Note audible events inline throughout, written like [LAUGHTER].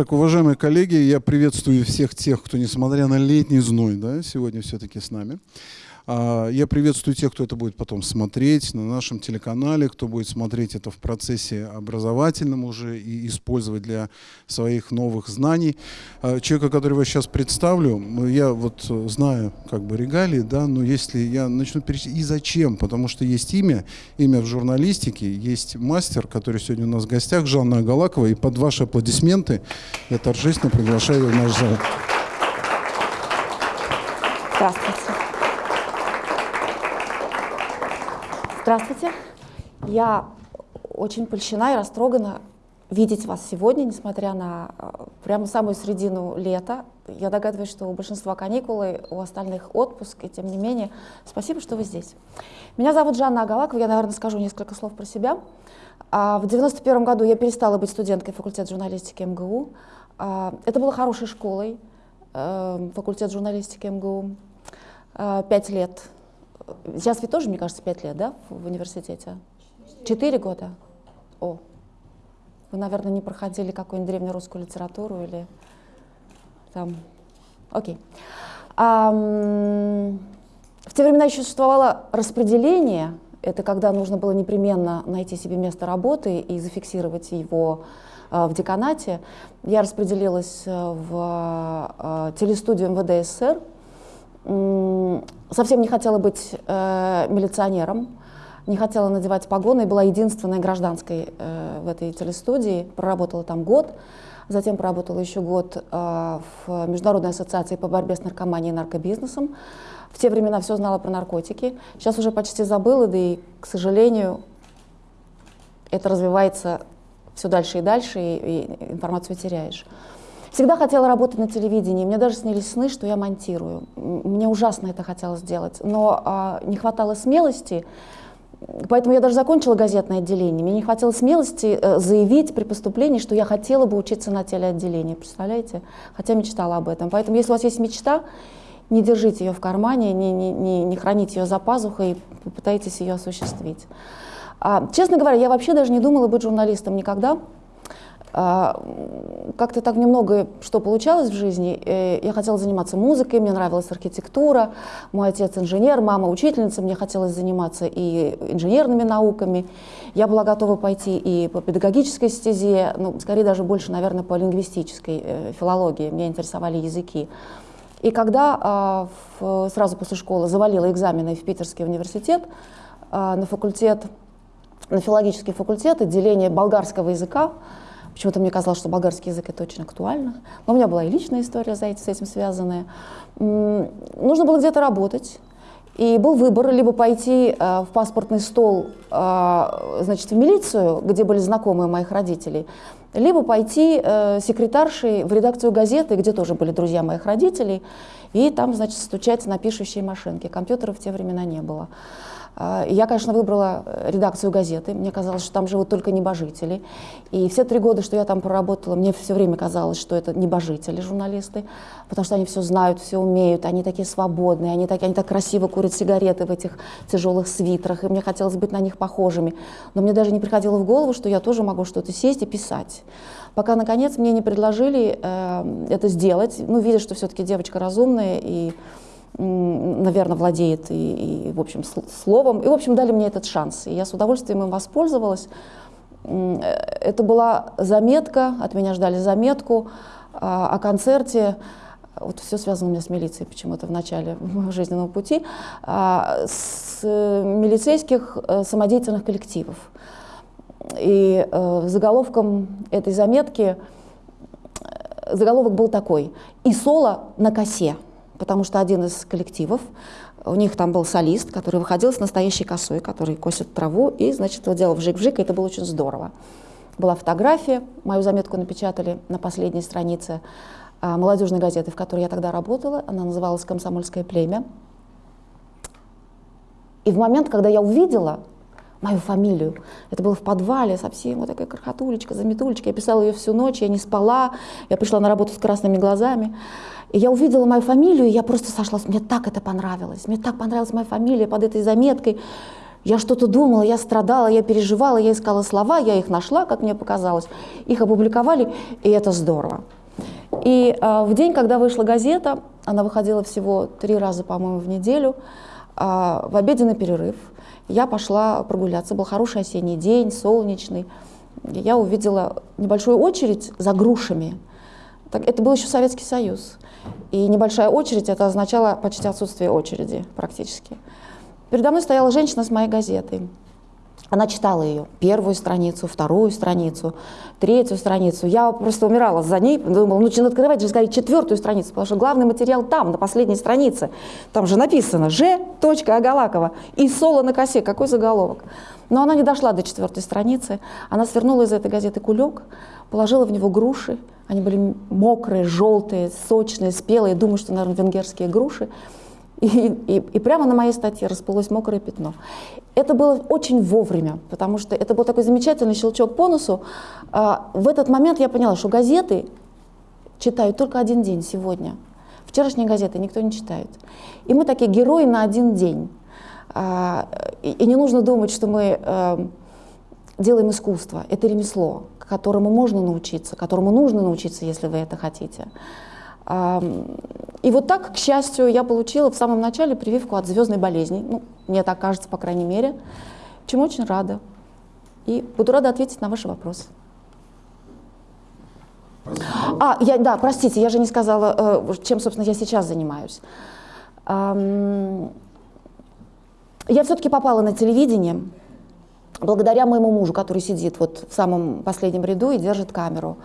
Так, уважаемые коллеги, я приветствую всех тех, кто, несмотря на летний зной, да, сегодня все-таки с нами. А, я приветствую тех, кто это будет потом смотреть на нашем телеканале, кто будет смотреть это в процессе образовательном уже и использовать для своих новых знаний. А, человека, который я сейчас представлю, я вот знаю как бы регалии, да, но если я начну перечислять, и зачем? Потому что есть имя, имя в журналистике, есть мастер, который сегодня у нас в гостях, Жанна Агалакова, и под ваши аплодисменты я торжественно приглашаю в наш зал. Здравствуйте. Здравствуйте. Я очень польщена и растрогана видеть вас сегодня, несмотря на э, прямо самую середину лета. Я догадываюсь, что у большинства каникулы, у остальных отпуск, и тем не менее, спасибо, что вы здесь. Меня зовут Жанна Агалакова, я, наверное, скажу несколько слов про себя. А, в 91 году я перестала быть студенткой факультета журналистики МГУ. А, это было хорошей школой, э, факультет журналистики МГУ. А, пять лет Сейчас ведь тоже, мне кажется, пять лет, да, в университете? Четыре года? О, вы, наверное, не проходили какую-нибудь древнерусскую литературу или там... Окей. А, в те времена еще существовало распределение. Это когда нужно было непременно найти себе место работы и зафиксировать его а, в деканате. Я распределилась э, в а, телестудию МВД СССР, совсем не хотела быть э, милиционером, не хотела надевать погоны, была единственной гражданской э, в этой телестудии, проработала там год, затем проработала еще год э, в Международной ассоциации по борьбе с наркоманией и наркобизнесом. В те времена все знала про наркотики, сейчас уже почти забыла, да и, к сожалению, это развивается все дальше и дальше, и, и информацию теряешь. Всегда хотела работать на телевидении. Мне даже снились сны, что я монтирую. Мне ужасно это хотелось сделать. Но а, не хватало смелости. Поэтому я даже закончила газетное отделение. Мне не хватило смелости э, заявить при поступлении, что я хотела бы учиться на телеотделении. Представляете? Хотя мечтала об этом. Поэтому если у вас есть мечта, не держите ее в кармане, не, не, не, не храните ее за пазухой, попытайтесь ее осуществить. А, честно говоря, я вообще даже не думала быть журналистом никогда. А, как-то так немного что получалось в жизни. Э, я хотела заниматься музыкой, мне нравилась архитектура. Мой отец инженер, мама учительница, мне хотелось заниматься и инженерными науками. Я была готова пойти и по педагогической стезе, ну, скорее даже больше, наверное, по лингвистической э, филологии. Меня интересовали языки. И когда э, сразу после школы завалила экзамены в Питерский университет на факультет, на филологический факультет, отделение болгарского языка, Почему-то мне казалось, что болгарский язык это очень актуально. Но у меня была и личная история за этим, с этим связанная. Нужно было где-то работать. И был выбор либо пойти э, в паспортный стол, э, значит, в милицию, где были знакомые моих родителей, либо пойти э, секретаршей в редакцию газеты, где тоже были друзья моих родителей, и там, значит, стучать на пишущей машинке. Компьютеров в те времена не было. А, я, конечно, выбрала э, редакцию газеты. Мне казалось, что там живут только небожители. И все три года, что я там проработала, мне все время казалось, что это небожители, журналисты, потому что они все знают, все умеют, они такие свободные, они, так, они так красиво курят сигареты в этих тяжелых свитрах, и мне хотелось быть на них похожими. Но мне даже не приходило в голову, что я тоже могу что-то сесть и писать. Пока, наконец, мне не предложили э, это сделать, ну, видя, что все-таки девочка разумная и наверное, владеет и, и, в общем, словом. И, в общем, дали мне этот шанс. И я с удовольствием им воспользовалась. Э, это была заметка, от меня ждали заметку а, о концерте. Вот все связано у меня с милицией почему-то в начале моего жизненного пути. А, с милицейских э, самодеятельных коллективов. И э, заголовком этой заметки, заголовок был такой «И соло на косе» потому что один из коллективов, у них там был солист, который выходил с настоящей косой, который косит траву, и, значит, вот делал вжик-вжик, и это было очень здорово. Была фотография, мою заметку напечатали на последней странице а, молодежной газеты, в которой я тогда работала, она называлась «Комсомольское племя». И в момент, когда я увидела мою фамилию. Это было в подвале, совсем вот такая крохотулечка, заметулечка. Я писала ее всю ночь, я не спала, я пришла на работу с красными глазами. И я увидела мою фамилию, и я просто сошла. Мне так это понравилось. Мне так понравилась моя фамилия под этой заметкой, Я что-то думала, я страдала, я переживала, я искала слова, я их нашла, как мне показалось, их опубликовали, и это здорово. И э, в день, когда вышла газета, она выходила всего три раза, по-моему, в неделю, э, в обеденный перерыв, я пошла прогуляться, был хороший осенний день, солнечный, я увидела небольшую очередь за грушами. Так, это был еще Советский Союз. И небольшая очередь, это означало почти отсутствие очереди практически. Передо мной стояла женщина с моей газетой. Она читала ее, первую страницу, вторую страницу, третью страницу. Я просто умирала за ней, думала, ну давайте же сказать четвертую страницу, потому что главный материал там, на последней странице. Там же написано «Ж. Агалакова» и «Соло на косе». Какой заголовок? Но она не дошла до четвертой страницы. Она свернула из этой газеты кулек, положила в него груши. Они были мокрые, желтые, сочные, спелые. Думаю, что, наверное, венгерские груши. И, и, и прямо на моей статье расплылось мокрое пятно. Это было очень вовремя, потому что это был такой замечательный щелчок по носу. А, в этот момент я поняла, что газеты читают только один день сегодня. Вчерашние газеты никто не читает. И мы такие герои на один день. А, и, и не нужно думать, что мы э, делаем искусство. Это ремесло, которому можно научиться, которому нужно научиться, если вы это хотите. И вот так, к счастью, я получила в самом начале прививку от звездной болезни. Ну, мне так кажется, по крайней мере. Чему очень рада. И буду рада ответить на ваши вопросы. А, я, да, простите, я же не сказала, э, чем, собственно, я сейчас занимаюсь. Я все-таки попала на телевидение благодаря моему мужу, который сидит вот в самом последнем ряду и держит камеру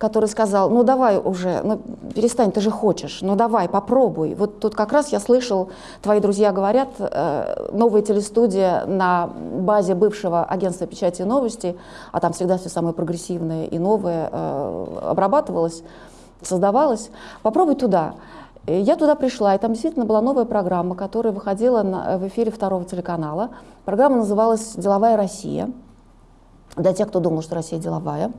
который сказал, ну давай уже, ну перестань, ты же хочешь, ну давай, попробуй. Вот тут как раз я слышал, твои друзья говорят, э, новая телестудия на базе бывшего агентства печати и новости, а там всегда все самое прогрессивное и новое э, обрабатывалось, создавалось. Попробуй туда. Я туда пришла, и там действительно была новая программа, которая выходила на, в эфире второго телеканала. Программа называлась «Деловая Россия». Для тех, кто думал, что Россия деловая.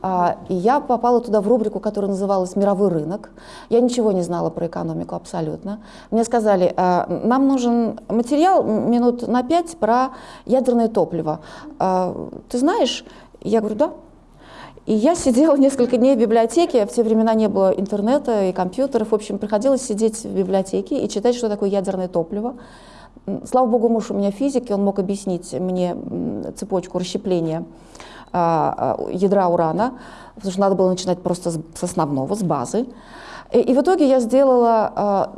А, и я попала туда в рубрику, которая называлась «Мировой рынок». Я ничего не знала про экономику абсолютно. Мне сказали, «А, нам нужен материал минут на пять про ядерное топливо. А, ты знаешь? Я говорю, да. И я сидела [LAUGHS] несколько дней в библиотеке, в те времена не было интернета и компьютеров, в общем, приходилось сидеть в библиотеке и читать, что такое ядерное топливо. Слава богу, муж у меня физик, и он мог объяснить мне цепочку расщепления а, а, ядра урана, потому что надо было начинать просто с основного, с базы. И, и в итоге я сделала а,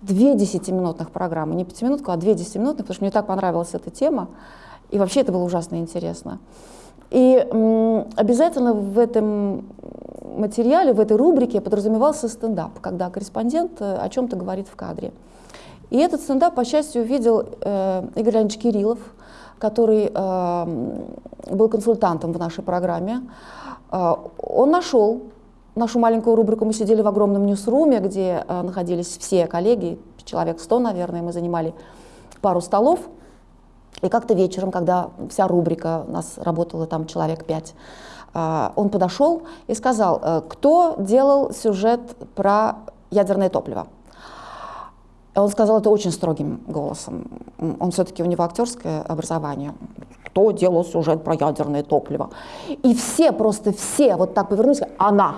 две десятиминутных программы, не пятиминутку, а две десятиминутных, потому что мне так понравилась эта тема, и вообще это было ужасно интересно. И обязательно в этом материале, в этой рубрике подразумевался стендап, когда корреспондент э, о чем-то говорит в кадре. И этот стендап, по счастью, увидел э, Игорь Леонидович Кириллов, который э, был консультантом в нашей программе, э, он нашел нашу маленькую рубрику. Мы сидели в огромном ньюсруме, где э, находились все коллеги, человек 100, наверное, мы занимали пару столов. И как-то вечером, когда вся рубрика, у нас работало там человек 5, э, он подошел и сказал, э, кто делал сюжет про ядерное топливо. Он сказал это очень строгим голосом. Он все-таки, у него актерское образование. Кто делал сюжет про ядерное топливо? И все, просто все вот так повернулись, она.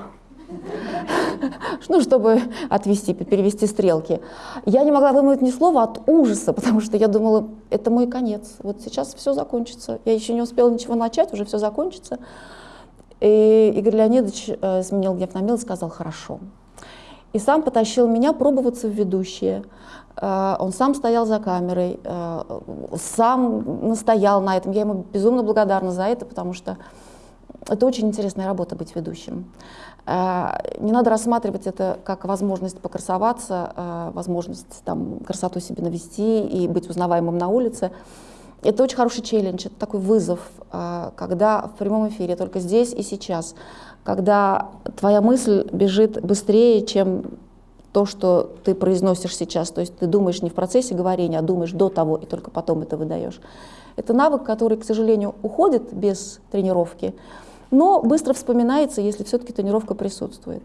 [LAUGHS] Ну, чтобы отвести, перевести стрелки. Я не могла вымыть ни слова от ужаса, [LAUGHS] потому что я думала, это мой конец. Вот сейчас все закончится. Я еще не успела ничего начать, уже все закончится. И Игорь Леонидович э, сменил гнев на милость, сказал, хорошо. И сам потащил меня пробоваться в ведущие. Э, он сам стоял за камерой, э, сам настоял на этом. Я ему безумно благодарна за это, потому что это очень интересная работа быть ведущим. Э, не надо рассматривать это как возможность покрасоваться, возможность там, красоту себе навести и быть узнаваемым на улице. Это очень хороший челлендж, это такой вызов, когда в прямом эфире, только здесь и сейчас, когда твоя мысль бежит быстрее, чем то, что ты произносишь сейчас, то есть ты думаешь не в процессе говорения, а думаешь до того, и только потом это выдаешь. Это навык, который, к сожалению, уходит без тренировки, но быстро вспоминается, если все-таки тренировка присутствует.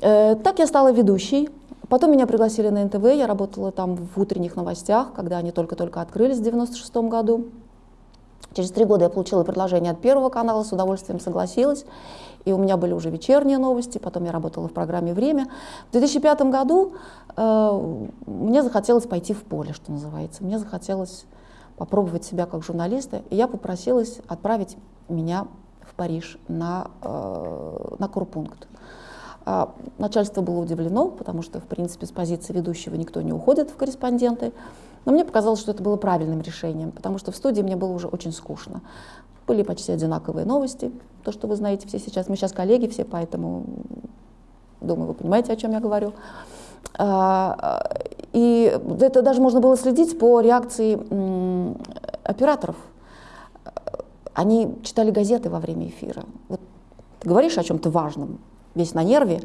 Э, так я стала ведущей Потом меня пригласили на НТВ, я работала там в утренних новостях, когда они только-только открылись в 96 году. Через три года я получила предложение от Первого канала, с удовольствием согласилась. И у меня были уже вечерние новости, потом я работала в программе «Время». В 2005 году э, мне захотелось пойти в поле, что называется. Мне захотелось попробовать себя как журналиста, и я попросилась отправить меня Париж на, э, на курпункт. А начальство было удивлено, потому что, в принципе, с позиции ведущего никто не уходит в корреспонденты. Но мне показалось, что это было правильным решением, потому что в студии мне было уже очень скучно. Были почти одинаковые новости, то, что вы знаете все сейчас. Мы сейчас коллеги все, поэтому, думаю, вы понимаете, о чем я говорю. А, и это даже можно было следить по реакции операторов. Они читали газеты во время эфира. Вот ты говоришь о чем-то важном, весь на нерве.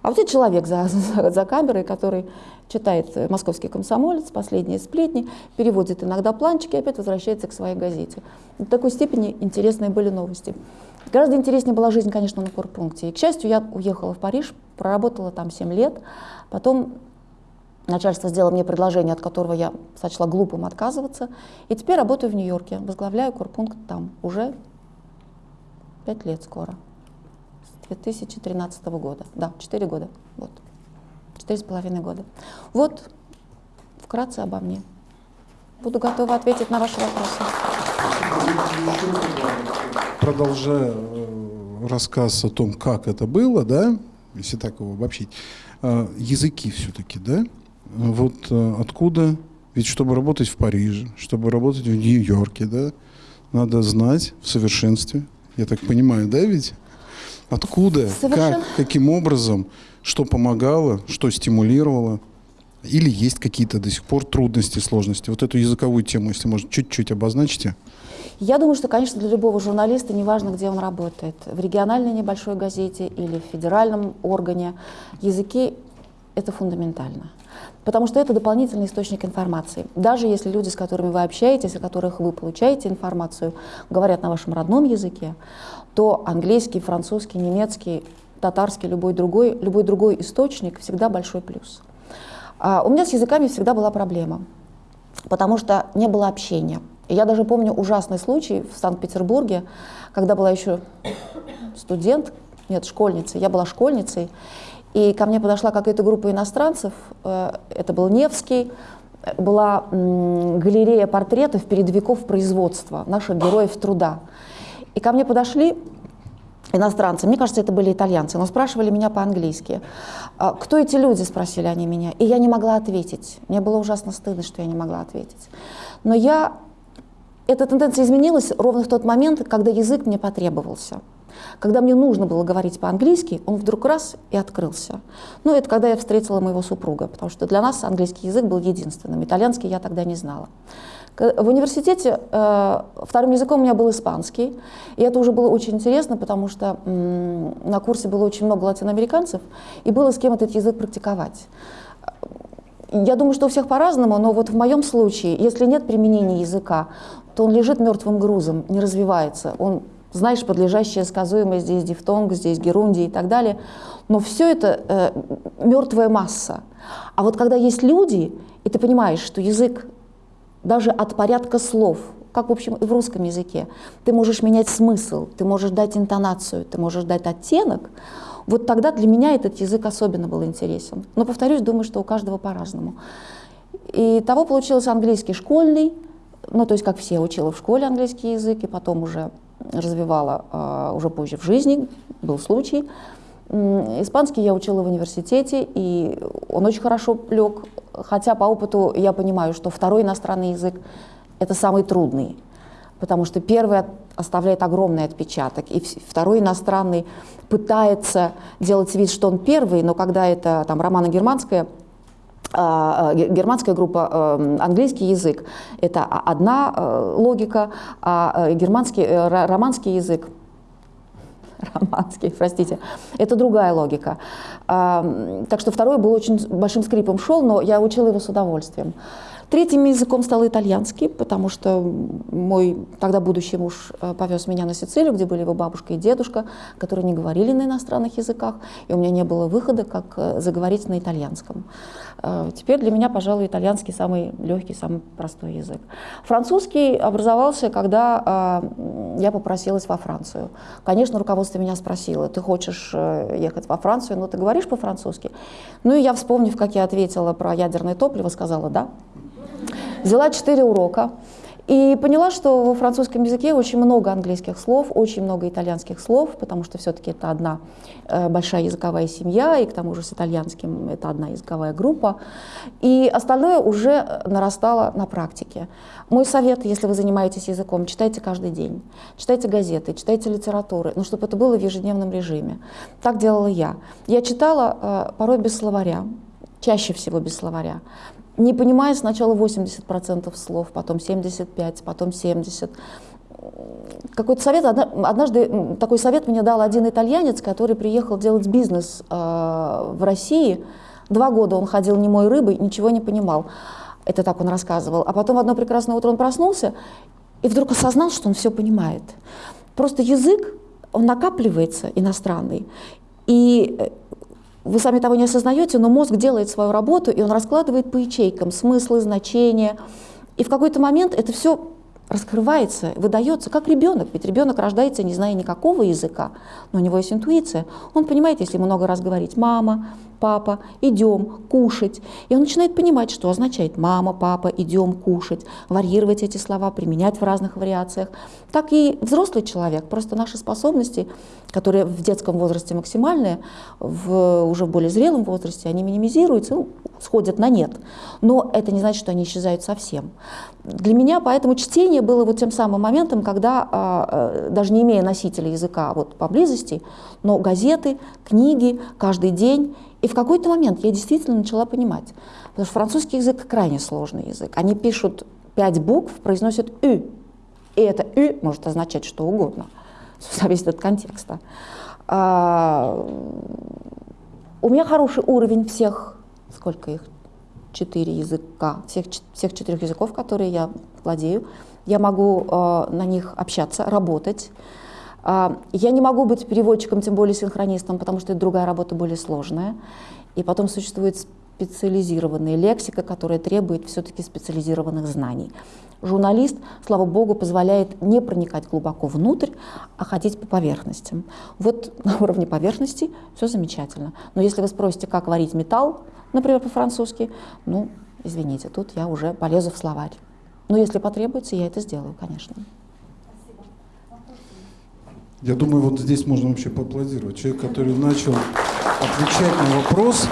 А вот этот человек за, [LAUGHS] за, за камерой, который читает «Московский комсомолец», «Последние сплетни», переводит иногда планчики и опять возвращается к своей газете. В такой степени интересные были новости. Гораздо интереснее была жизнь, конечно, на корпункте. И, к счастью, я уехала в Париж, проработала там 7 лет. Потом начальство сделало мне предложение, от которого я сочла глупым отказываться. И теперь работаю в Нью-Йорке, возглавляю корпункт там уже 5 лет скоро. 2013 года. Да, 4 года. Вот. Четыре с половиной года. Вот вкратце обо мне. Буду готова ответить на ваши вопросы. Продолжая э, рассказ о том, как это было, да, если так его обобщить, э, языки все-таки, да, вот э, откуда, ведь чтобы работать в Париже, чтобы работать в Нью-Йорке, да, надо знать в совершенстве, я так понимаю, да, ведь? Откуда, Совершенно. как, каким образом, что помогало, что стимулировало? Или есть какие-то до сих пор трудности, сложности? Вот эту языковую тему, если можно, чуть-чуть обозначите. Я думаю, что, конечно, для любого журналиста, неважно, где он работает, в региональной небольшой газете или в федеральном органе, языки — это фундаментально. Потому что это дополнительный источник информации. Даже если люди, с которыми вы общаетесь, о которых вы получаете информацию, говорят на вашем родном языке, то английский, французский, немецкий, татарский, любой другой, любой другой источник всегда большой плюс. А у меня с языками всегда была проблема, потому что не было общения. Я даже помню ужасный случай в Санкт-Петербурге, когда была еще студент, нет, школьницей, я была школьницей, и ко мне подошла какая-то группа иностранцев, э, это был Невский, была галерея портретов передовиков производства, наших героев труда. И ко мне подошли иностранцы, мне кажется, это были итальянцы, но спрашивали меня по-английски. «А «Кто эти люди?» – спросили они меня. И я не могла ответить. Мне было ужасно стыдно, что я не могла ответить. Но я... Эта тенденция изменилась ровно в тот момент, когда язык мне потребовался. Когда мне нужно было говорить по-английски, он вдруг раз и открылся. Ну, это когда я встретила моего супруга, потому что для нас английский язык был единственным. Итальянский я тогда не знала. В университете э, вторым языком у меня был испанский, и это уже было очень интересно, потому что м, на курсе было очень много латиноамериканцев, и было с кем этот язык практиковать. Я думаю, что у всех по-разному, но вот в моем случае, если нет применения языка, то он лежит мертвым грузом, не развивается. Он, знаешь, подлежащее сказуемое, здесь дифтонг, здесь герундий и так далее. Но все это э, мертвая масса. А вот когда есть люди, и ты понимаешь, что язык даже от порядка слов, как, в общем, и в русском языке. Ты можешь менять смысл, ты можешь дать интонацию, ты можешь дать оттенок. Вот тогда для меня этот язык особенно был интересен. Но, повторюсь, думаю, что у каждого по-разному. И того получился английский школьный, ну, то есть, как все, учила в школе английский язык, и потом уже развивала э, уже позже в жизни, был случай. Испанский я учила в университете, и он очень хорошо лег, хотя по опыту я понимаю, что второй иностранный язык — это самый трудный, потому что первый оставляет огромный отпечаток, и второй иностранный пытается делать вид, что он первый, но когда это там романо-германская а, а, германская группа, э, английский язык – это одна э, логика, а э, германский, романский язык романский, простите, это другая логика. А, так что второй был очень большим скрипом шел, но я учила его с удовольствием. Третьим языком стал итальянский, потому что мой тогда будущий муж э, повез меня на Сицилию, где были его бабушка и дедушка, которые не говорили на иностранных языках, и у меня не было выхода, как э, заговорить на итальянском. Э, теперь для меня, пожалуй, итальянский самый легкий, самый простой язык. Французский образовался, когда я попросилась во Францию. Конечно, руководство меня спросило, ты хочешь ехать во Францию, но ты говоришь по-французски? Ну и я, вспомнив, как я ответила про ядерное топливо, сказала «да». Взяла четыре урока и поняла, что во французском языке очень много английских слов, очень много итальянских слов, потому что все-таки это одна э, большая языковая семья, и к тому же с итальянским это одна языковая группа. И остальное уже нарастало на практике. Мой совет, если вы занимаетесь языком, читайте каждый день. Читайте газеты, читайте литературы, но чтобы это было в ежедневном режиме. Так делала я. Я читала э, порой без словаря, чаще всего без словаря не понимая сначала 80% слов, потом 75, потом 70. Какой-то совет, однажды такой совет мне дал один итальянец, который приехал делать бизнес э, в России. Два года он ходил немой рыбой, ничего не понимал. Это так он рассказывал. А потом одно прекрасное утро он проснулся и вдруг осознал, что он все понимает. Просто язык, он накапливается иностранный. И э, вы сами того не осознаете, но мозг делает свою работу, и он раскладывает по ячейкам смыслы, значения. И в какой-то момент это все раскрывается, выдается, как ребенок. Ведь ребенок рождается, не зная никакого языка, но у него есть интуиция. Он понимает, если много раз говорить «мама», «папа», «идем», «кушать». И он начинает понимать, что означает «мама», «папа», «идем», «кушать», варьировать эти слова, применять в разных вариациях. Так и взрослый человек. Просто наши способности, которые в детском возрасте максимальные, в, уже в более зрелом возрасте, они минимизируются, ну, сходят на нет. Но это не значит, что они исчезают совсем. Для меня поэтому чтение было вот тем самым моментом, когда, а, а, даже не имея носителя языка вот поблизости, но газеты, книги каждый день, и в какой-то момент я действительно начала понимать, потому что французский язык крайне сложный язык. Они пишут пять букв, произносят «ü», и это «ü» может означать что угодно, зависит от контекста. А, у меня хороший уровень всех, сколько их, четыре языка, всех, всех четырех языков, которые я владею. Я могу э, на них общаться, работать. Э, я не могу быть переводчиком, тем более синхронистом, потому что это другая работа, более сложная. И потом существует специализированная лексика, которая требует все-таки специализированных знаний. Журналист, слава богу, позволяет не проникать глубоко внутрь, а ходить по поверхностям. Вот на уровне поверхности все замечательно. Но если вы спросите, как варить металл, например, по-французски, ну, извините, тут я уже полезу в словарь. Но если потребуется, я это сделаю, конечно. Я думаю, вот здесь можно вообще поаплодировать. Человек, который начал отвечать на вопрос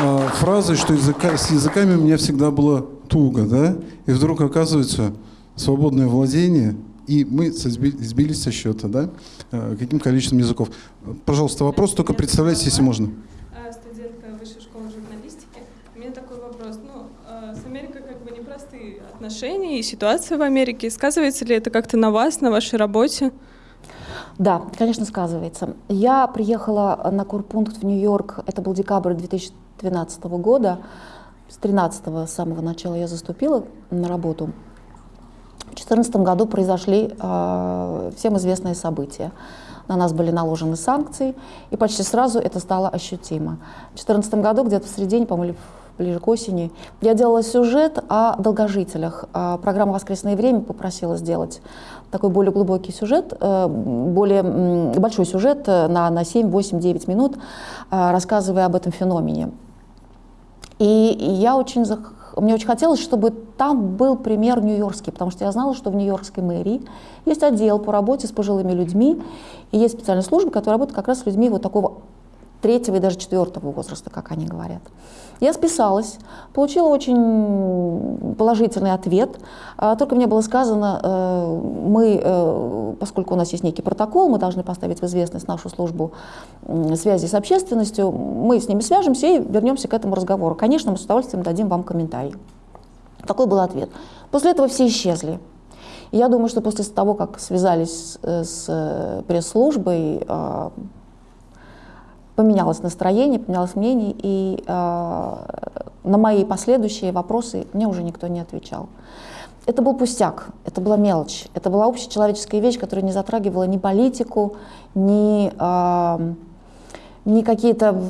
э, фразой, что языка, с языками у меня всегда было туго, да? И вдруг оказывается свободное владение, и мы сбились со счета, да? Э, каким количеством языков. Пожалуйста, вопрос, только представляйте, если можно. отношения и ситуация в Америке. Сказывается ли это как-то на вас, на вашей работе? Да, конечно, сказывается. Я приехала на курпункт в Нью-Йорк, это был декабрь 2012 года. С 13 с самого начала я заступила на работу. В 2014 году произошли э, всем известные события. На нас были наложены санкции, и почти сразу это стало ощутимо. В 2014 году, где-то в середине, по-моему, ближе к осени. Я делала сюжет о долгожителях. А программа «Воскресное время» попросила сделать такой более глубокий сюжет, э, более большой сюжет э, на, на 7, 8, 9 минут, э, рассказывая об этом феномене. И я очень, мне очень хотелось, чтобы там был пример нью-йоркский, потому что я знала, что в нью-йоркской мэрии есть отдел по работе с пожилыми людьми, и есть специальная служба, которая работает как раз с людьми вот такого третьего и даже четвертого возраста, как они говорят. Я списалась, получила очень положительный ответ. А, только мне было сказано, э, мы, э, поскольку у нас есть некий протокол, мы должны поставить в известность нашу службу связи с общественностью, мы с ними свяжемся и вернемся к этому разговору. Конечно, мы с удовольствием дадим вам комментарий. Такой был ответ. После этого все исчезли. я думаю, что после того, как связались с э, пресс-службой, а, поменялось настроение, поменялось мнение, и э, На мои последующие вопросы мне уже никто не отвечал. Это был пустяк, это была мелочь, это была общечеловеческая вещь, которая не затрагивала ни политику, ни... Э, не какие-то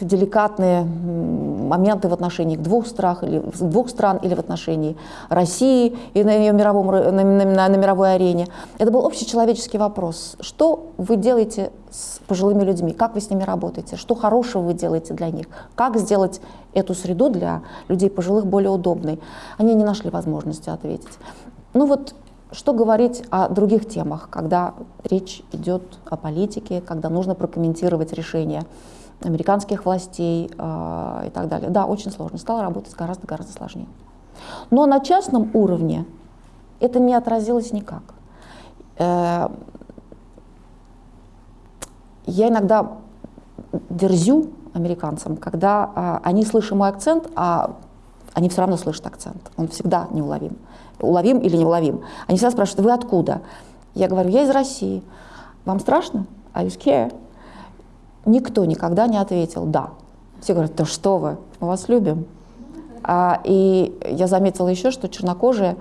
деликатные моменты в отношении двух, стран или, двух стран или в отношении России и на, ее мировом, на, на, на мировой арене. Это был общечеловеческий вопрос. Что вы делаете с пожилыми людьми? Как вы с ними работаете? Что хорошего вы делаете для них? Как сделать эту среду для людей пожилых более удобной? Они не нашли возможности ответить. Ну вот что говорить о других темах, когда речь идет о политике, когда нужно прокомментировать решения американских властей э, и так далее. Да, очень сложно. Стало работать гораздо-гораздо сложнее. Но на частном уровне это не отразилось никак. Э, я иногда дерзю американцам, когда э, они слышат мой акцент, а они все равно слышат акцент. Он всегда неуловим уловим или неуловим. Они всегда спрашивают, вы откуда? Я говорю, я из России. Вам страшно? Are you scared? Никто никогда не ответил «да». Все говорят, да что вы, мы вас любим. А, и я заметила еще, что чернокожие,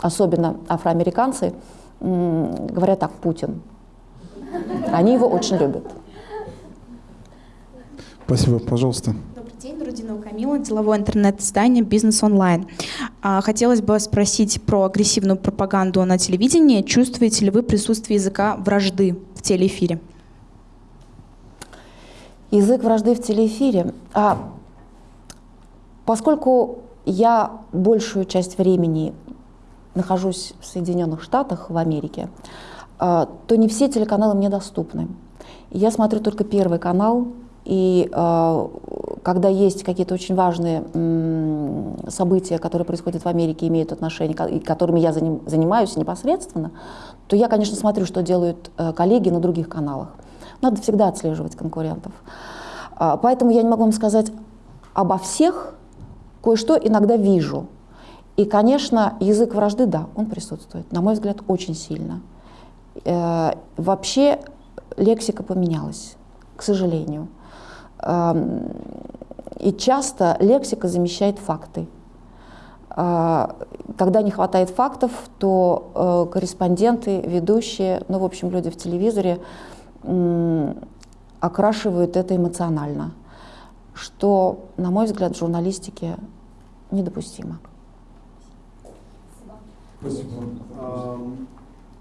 особенно афроамериканцы, говорят так, Путин. Они его очень любят. Спасибо, пожалуйста день, Рудинова Камила, деловое интернет-издание «Бизнес онлайн». А, хотелось бы спросить про агрессивную пропаганду на телевидении. Чувствуете ли вы присутствие языка вражды в телеэфире? Язык вражды в телеэфире. А, поскольку я большую часть времени нахожусь в Соединенных Штатах, в Америке, а, то не все телеканалы мне доступны. Я смотрю только Первый канал, и э, когда есть какие-то очень важные события, которые происходят в Америке, имеют отношение, и которыми я заним, занимаюсь непосредственно, то я, конечно, смотрю, что делают э, коллеги на других каналах. Надо всегда отслеживать конкурентов. Э, поэтому я не могу вам сказать обо всех, кое-что иногда вижу. И, конечно, язык вражды, да, он присутствует, на мой взгляд, очень сильно. Э, вообще лексика поменялась, к сожалению. И часто лексика замещает факты. А, когда не хватает фактов, то э, корреспонденты, ведущие, ну, в общем, люди в телевизоре окрашивают это эмоционально, что, на мой взгляд, в журналистике недопустимо. Спасибо.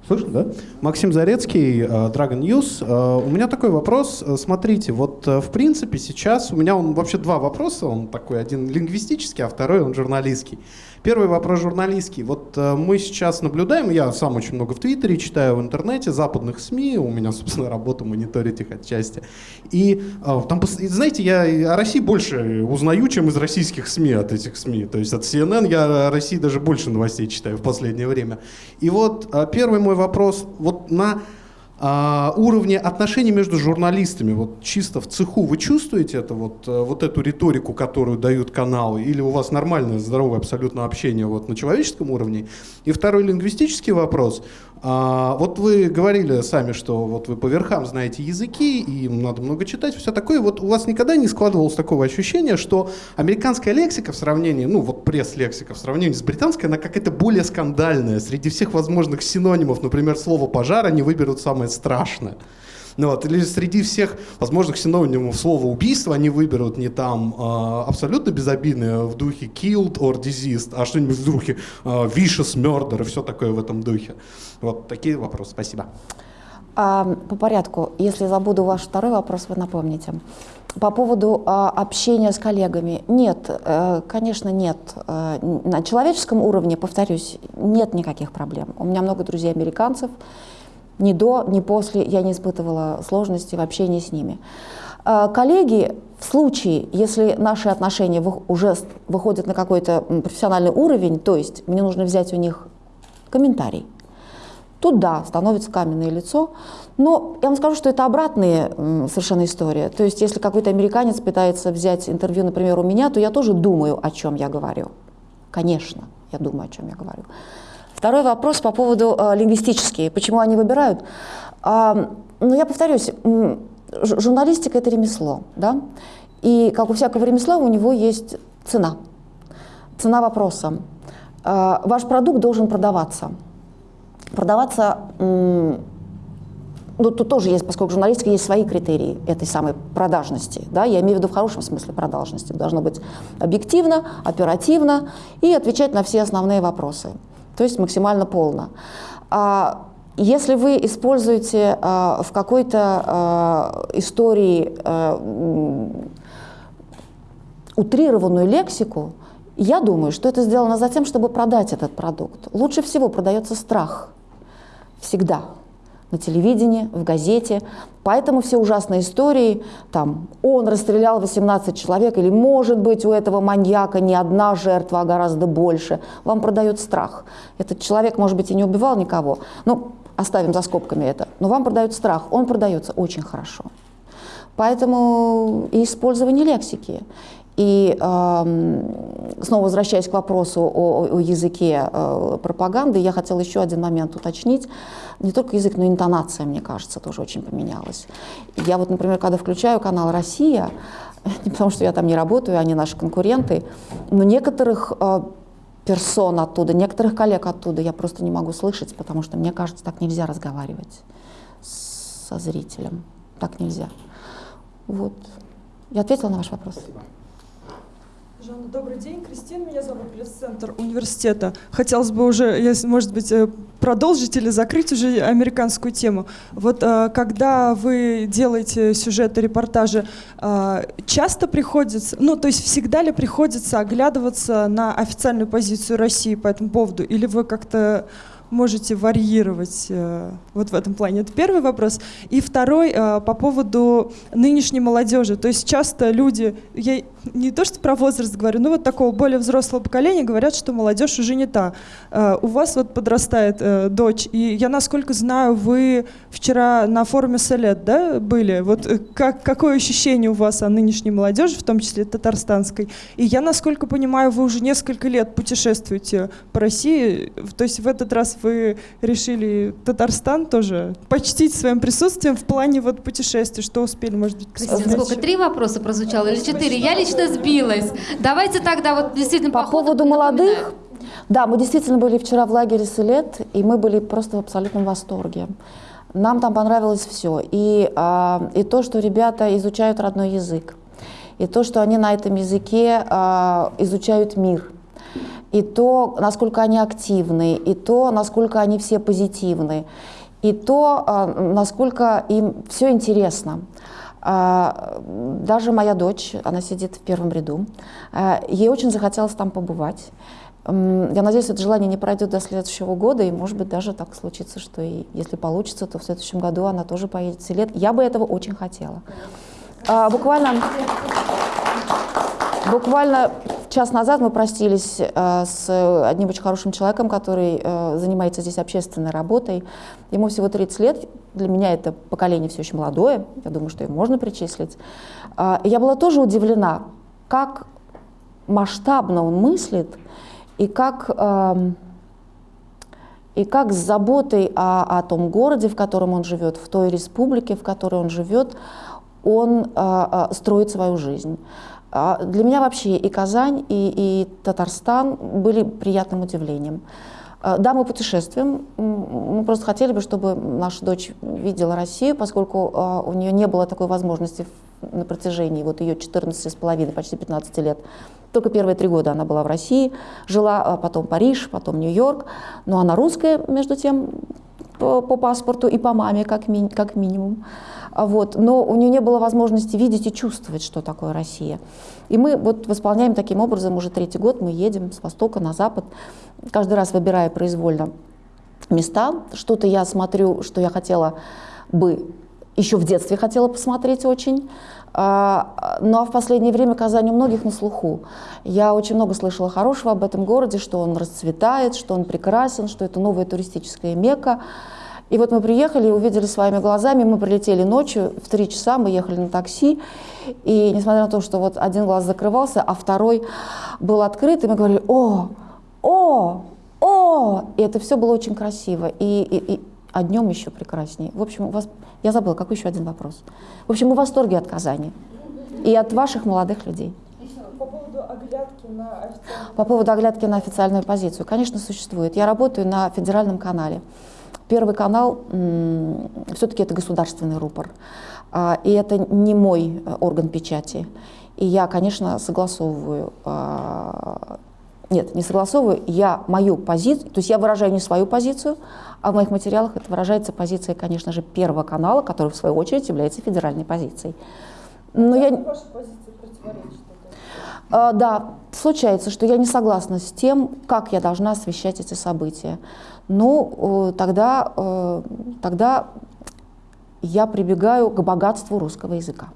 Слышно, да? Максим Зарецкий, э, Dragon News. Э, у меня такой вопрос. Э, смотрите, вот в принципе сейчас у меня он вообще два вопроса. Он такой один лингвистический, а второй он журналистский. Первый вопрос журналистский. Вот э, мы сейчас наблюдаем, я сам очень много в Твиттере читаю, в интернете, западных СМИ, у меня, [LAUGHS] собственно, работа мониторить их отчасти. И э, там, знаете, я о России больше узнаю, чем из российских СМИ от этих СМИ. То есть от CNN я о России даже больше новостей читаю в последнее время. И вот э, первый мой вопрос. Вот на а, уровне отношений между журналистами, вот чисто в цеху, вы чувствуете это, вот, э, вот эту риторику, которую дают каналы, или у вас нормальное, здоровое абсолютно общение вот, на человеческом уровне? И второй лингвистический вопрос. А, вот вы говорили сами, что вот вы по верхам знаете языки, и им надо много читать, все такое. Вот у вас никогда не складывалось такого ощущения, что американская лексика в сравнении, ну вот пресс-лексика в сравнении с британской, она какая-то более скандальная. Среди всех возможных синонимов, например, слово «пожар», они выберут самое страшное. Ну, вот, или среди всех возможных синонимов слова убийство они выберут не там э, абсолютно безобидное в духе killed or diseased, а что-нибудь в духе э, vicious murder и все такое в этом духе. Вот такие вопросы. Спасибо. А, по порядку, если забуду ваш второй вопрос, вы напомните. По поводу а, общения с коллегами. Нет, э, конечно, нет. Э, на человеческом уровне, повторюсь, нет никаких проблем. У меня много друзей-американцев, ни до, ни после я не испытывала сложности в общении с ними. А, коллеги, в случае, если наши отношения уже выходят на какой-то профессиональный уровень, то есть мне нужно взять у них комментарий, тут да, становится каменное лицо. Но я вам скажу, что это обратная совершенно история. То есть если какой-то американец пытается взять интервью, например, у меня, то я тоже думаю, о чем я говорю. Конечно, я думаю, о чем я говорю. Второй вопрос по поводу э, лингвистические. Почему они выбирают? А, ну, я повторюсь, журналистика – это ремесло, да? И, как у всякого ремесла, у него есть цена. Цена вопроса. Э, ваш продукт должен продаваться. Продаваться, ну тут тоже есть, поскольку журналистика есть свои критерии этой самой продажности. Да? Я имею в виду в хорошем смысле продажности. Должно быть объективно, оперативно и отвечать на все основные вопросы. То есть максимально полно. А если вы используете э, в какой-то э, истории утрированную лексику, я думаю, что это сделано за тем, чтобы продать этот продукт. Лучше всего продается страх. Всегда. На телевидении, в газете. Поэтому все ужасные истории, там, он расстрелял 18 человек, или, может быть, у этого маньяка не одна жертва, а гораздо больше. Вам продают страх. Этот человек, может быть, и не убивал никого. Ну, оставим за скобками это. Но вам продают страх. Он продается очень хорошо. Поэтому и использование лексики. И снова возвращаясь к вопросу о, о языке э, пропаганды, я хотела еще один момент уточнить. Не только язык, но и интонация, мне кажется, тоже очень поменялась. Я вот, например, когда включаю канал «Россия», [LAUGHS] не потому что я там не работаю, они наши конкуренты, но некоторых э, персон оттуда, некоторых коллег оттуда я просто не могу слышать, потому что мне кажется, так нельзя разговаривать со зрителем. Так нельзя. Вот. Я ответила на ваш вопрос. Спасибо. Жанна, добрый день. Кристина, меня зовут, пресс-центр университета. Хотелось бы уже, может быть, э, продолжить или закрыть уже американскую тему. Вот э, когда вы делаете сюжеты, репортажи, э, часто приходится, ну, то есть всегда ли приходится оглядываться на официальную позицию России по этому поводу? Или вы как-то можете варьировать э, вот в этом плане? Это первый вопрос. И второй по поводу нынешней молодежи. То есть часто люди, я не то что про возраст говорю, но вот такого более взрослого поколения говорят, что молодежь уже не та. У вас вот подрастает э, дочь, и я, насколько знаю, вы вчера на форуме Солет да, были. Вот э, как, какое ощущение у вас о нынешней молодежи, в том числе татарстанской? И я, насколько понимаю, вы уже несколько лет путешествуете по России, то есть в этот раз вы решили Татарстан тоже почтить своим присутствием в плане вот путешествий, что успели, может быть, Кристина, сколько? Три вопроса прозвучало или четыре? Я лично сбилась. Давайте тогда вот действительно по, по поводу молодых. Да, мы действительно были вчера в лагере Селет, и мы были просто в абсолютном восторге. Нам там понравилось все. И, а, и то, что ребята изучают родной язык, и то, что они на этом языке а, изучают мир – и то, насколько они активны, и то, насколько они все позитивны, и то, а, насколько им все интересно. А, даже моя дочь, она сидит в первом ряду, а, ей очень захотелось там побывать. Я надеюсь, это желание не пройдет до следующего года, и, может быть, даже так случится, что и если получится, то в следующем году она тоже поедет в Селет. Я бы этого очень хотела. Буквально, буквально час назад мы простились э, с одним очень хорошим человеком, который э, занимается здесь общественной работой. Ему всего 30 лет. Для меня это поколение все еще молодое. Я думаю, что его можно причислить. Э, я была тоже удивлена, как масштабно он мыслит и как, э, и как с заботой о, о том городе, в котором он живет, в той республике, в которой он живет, он э, э, строит свою жизнь. А для меня вообще и Казань, и, и Татарстан были приятным удивлением. А, да, мы путешествуем. Мы просто хотели бы, чтобы наша дочь видела Россию, поскольку у нее не было такой возможности на протяжении вот ее 14 с половиной, почти 15 лет. Только первые три года она была в России, жила потом Париж, потом Нью-Йорк. Но она русская, между тем, по, по паспорту и по маме, как, ми, как минимум. А вот, но у нее не было возможности видеть и чувствовать, что такое Россия. И мы вот восполняем таким образом уже третий год, мы едем с востока на запад, каждый раз выбирая произвольно места. Что-то я смотрю, что я хотела бы, еще в детстве хотела посмотреть очень, а, ну а в последнее время Казань у многих на слуху. Я очень много слышала хорошего об этом городе, что он расцветает, что он прекрасен, что это новая туристическая мекка. И вот мы приехали и увидели своими глазами, мы прилетели ночью, в три часа мы ехали на такси, и несмотря на то, что вот один глаз закрывался, а второй был открыт, и мы говорили, о, о, о, и это все было очень красиво, и, и, и а днем еще прекраснее. В общем, у вас, я забыла, какой еще один вопрос. В общем, мы в восторге от Казани и от ваших молодых людей. По поводу оглядки на официальную По поводу оглядки на официальную позицию. Конечно, существует. Я работаю на федеральном канале. Первый канал все-таки это государственный рупор. А, и это не мой э, орган печати. И я, конечно, согласовываю а, нет, не согласовываю, я мою позицию, то есть я выражаю не свою позицию, а в моих материалах это выражается позиция, конечно же, Первого канала, который в свою очередь является федеральной позицией. Но я... Ваша позиция противоречит а, Да, случается, что я не согласна с тем, как я должна освещать эти события. Ну, тогда, э, тогда я прибегаю к богатству русского языка.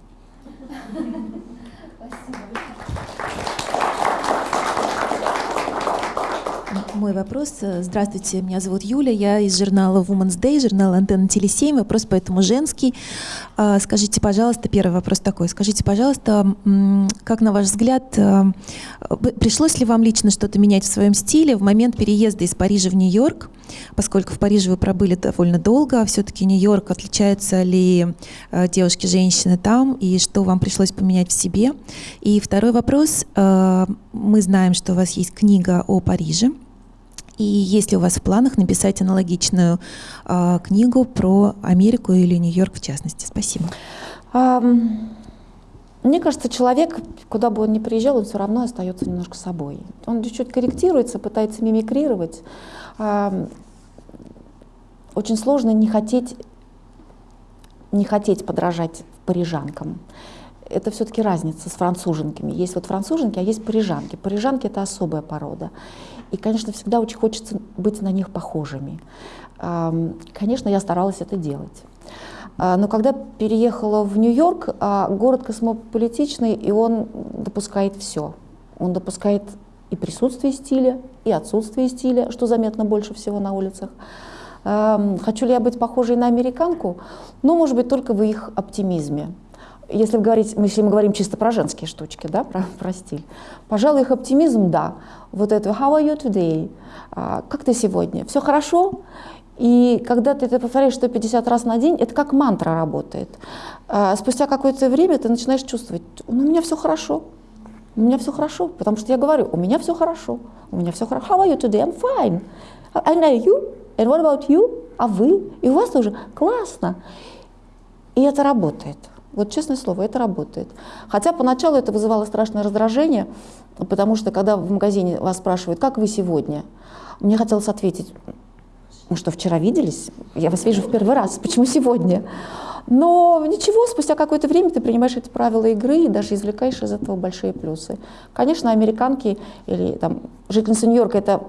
Мой вопрос. Здравствуйте, меня зовут Юля, я из журнала Women's Day, журнала Антенна Телесемь. Вопрос поэтому женский. А, скажите, пожалуйста, первый вопрос такой. Скажите, пожалуйста, как на ваш взгляд, а, пришлось ли вам лично что-то менять в своем стиле в момент переезда из Парижа в Нью-Йорк? Поскольку в Париже вы пробыли довольно долго, все-таки Нью-Йорк, отличаются ли а, девушки-женщины там, и что вам пришлось поменять в себе? И второй вопрос. Мы знаем, что у вас есть книга о Париже. И есть ли у вас в планах написать аналогичную э, книгу про Америку или Нью-Йорк в частности? Спасибо. Um... Мне кажется, человек, куда бы он ни приезжал, он все равно остается немножко собой. Он чуть-чуть корректируется, пытается мимикрировать. Очень сложно не хотеть, не хотеть подражать парижанкам. Это все-таки разница с француженками. Есть вот француженки, а есть парижанки. Парижанки — это особая порода. И, конечно, всегда очень хочется быть на них похожими. Конечно, я старалась это делать. А, но когда переехала в Нью-Йорк, а, город космополитичный, и он допускает все. Он допускает и присутствие стиля, и отсутствие стиля, что заметно больше всего на улицах. Хочу ли я быть похожей на американку? Ну, может быть, только в их оптимизме если говорить, если мы говорим чисто про женские штучки, да, про, [LAUGHS] про стиль, пожалуй, их оптимизм, да. Вот это «How are you today?» а, «Как ты сегодня?» «Все хорошо?» И когда ты это повторяешь 150 раз на день, это как мантра работает. А, спустя какое-то время ты начинаешь чувствовать, ну, у меня все хорошо, у меня все хорошо, потому что я говорю, у меня все хорошо, у меня все хорошо. How are you today? I'm fine. And are you? And what about you? А вы? И у вас тоже классно. И это работает. Вот честное слово, это работает. Хотя поначалу это вызывало страшное раздражение, потому что когда в магазине вас спрашивают, как вы сегодня, мне хотелось ответить, мы что, вчера виделись? Я вас вижу в первый раз, почему сегодня? Но ничего, спустя какое-то время ты принимаешь эти правила игры и даже извлекаешь из этого большие плюсы. Конечно, американки или там, жительницы Нью-Йорка это,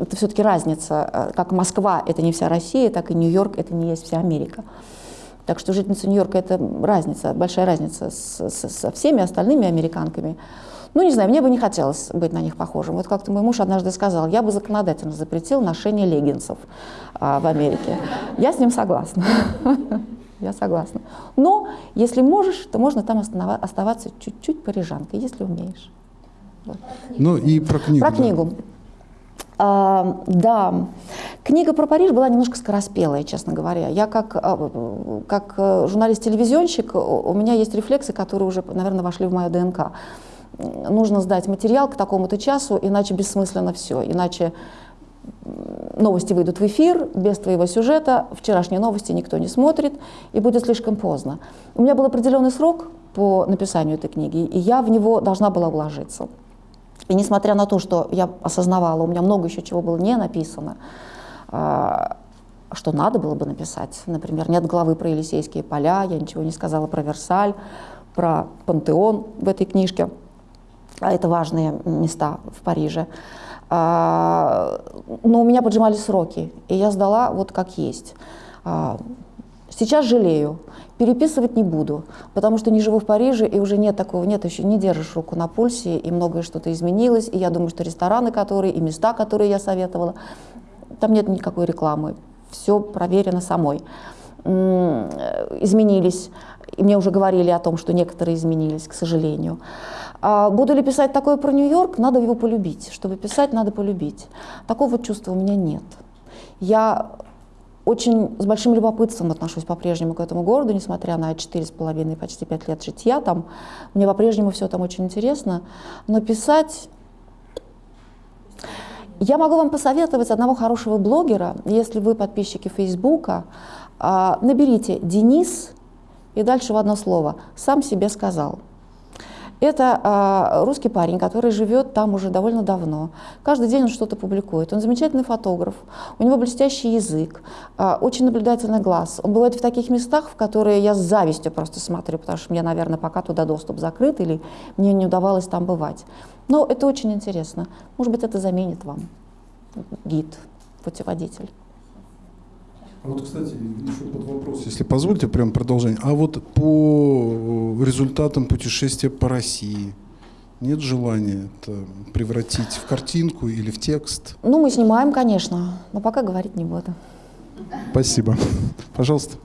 это все-таки разница. Как Москва это не вся Россия, так и Нью-Йорк это не есть вся Америка. Так что жительница Нью-Йорка это разница, большая разница с, с, со всеми остальными американками. Ну, не знаю, мне бы не хотелось быть на них похожим. Вот как-то мой муж однажды сказал, я бы законодательно запретил ношение леггинсов а, в Америке. Я с ним согласна. [LAUGHS] Я согласна. Но если можешь, то можно там оставаться чуть-чуть парижанкой, если умеешь. Вот. Ну и про книгу. Про да. книгу. А, да, книга про Париж была немножко скороспелая, честно говоря. Я как, а, как э, журналист-телевизионщик, у меня есть рефлексы, которые уже, наверное, вошли в мою ДНК. Нужно сдать материал к такому-то часу, иначе бессмысленно все. Иначе новости выйдут в эфир без твоего сюжета, вчерашние новости никто не смотрит, и будет слишком поздно. У меня был определенный срок по написанию этой книги, и я в него должна была вложиться. И несмотря на то, что я осознавала, у меня много еще чего было не написано, а, что надо было бы написать. Например, нет главы про Елисейские поля, я ничего не сказала про Версаль, про Пантеон в этой книжке. А это важные места в Париже. А, но у меня поджимали сроки, и я сдала вот как есть. Сейчас жалею. Переписывать не буду, потому что не живу в Париже, и уже нет такого, нет еще, не держишь руку на пульсе, и многое что-то изменилось, и я думаю, что рестораны, которые, и места, которые я советовала, там нет никакой рекламы, все проверено самой. Изменились, и мне уже говорили о том, что некоторые изменились, к сожалению. А буду ли писать такое про Нью-Йорк? Надо его полюбить. Чтобы писать, надо полюбить. Такого чувства у меня нет. Я очень с большим любопытством отношусь по-прежнему к этому городу, несмотря на четыре с половиной, почти пять лет житья там. Мне по-прежнему все там очень интересно. Но писать... Я могу вам посоветовать одного хорошего блогера, если вы подписчики Фейсбука, а, наберите «Денис» и дальше в одно слово «Сам себе сказал». Это э, русский парень, который живет там уже довольно давно. Каждый день он что-то публикует. Он замечательный фотограф, у него блестящий язык, э, очень наблюдательный глаз. Он бывает в таких местах, в которые я с завистью просто смотрю, потому что мне, наверное, пока туда доступ закрыт или мне не удавалось там бывать. Но это очень интересно. Может быть, это заменит вам гид, путеводитель. А вот, кстати, еще под вопрос, если позволите, прям продолжение. А вот по результатам путешествия по России нет желания это превратить в картинку или в текст? Ну, мы снимаем, конечно, но пока говорить не буду. Спасибо. Пожалуйста.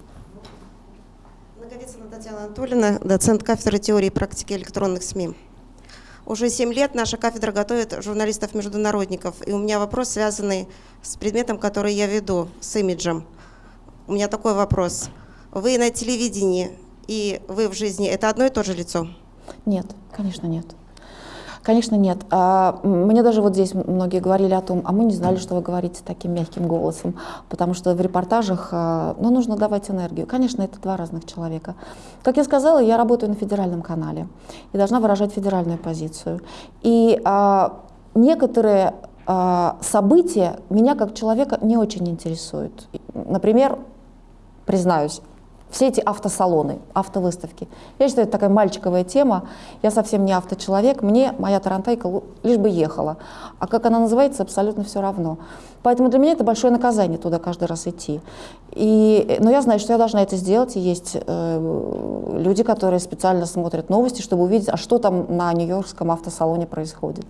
Наговицына Татьяна Анатольевна, доцент кафедры теории и практики электронных СМИ. Уже семь лет наша кафедра готовит журналистов-международников, и у меня вопрос, связанный с предметом, который я веду, с имиджем – у меня такой вопрос. Вы на телевидении и вы в жизни – это одно и то же лицо? Нет, конечно, нет. Конечно, нет. А, мне даже вот здесь многие говорили о том, а мы не знали, что вы говорите таким мягким голосом, потому что в репортажах, а, ну, нужно давать энергию. Конечно, это два разных человека. Как я сказала, я работаю на федеральном канале и должна выражать федеральную позицию. И а, некоторые а, события меня как человека не очень интересуют. Например, признаюсь, все эти автосалоны, автовыставки. Я считаю, это такая мальчиковая тема. Я совсем не авточеловек, мне моя тарантайка лишь бы ехала. А как она называется, абсолютно все равно. Поэтому для меня это большое наказание туда каждый раз идти. И, но я знаю, что я должна это сделать. И есть э, люди, которые специально смотрят новости, чтобы увидеть, а что там на Нью-Йоркском автосалоне происходит.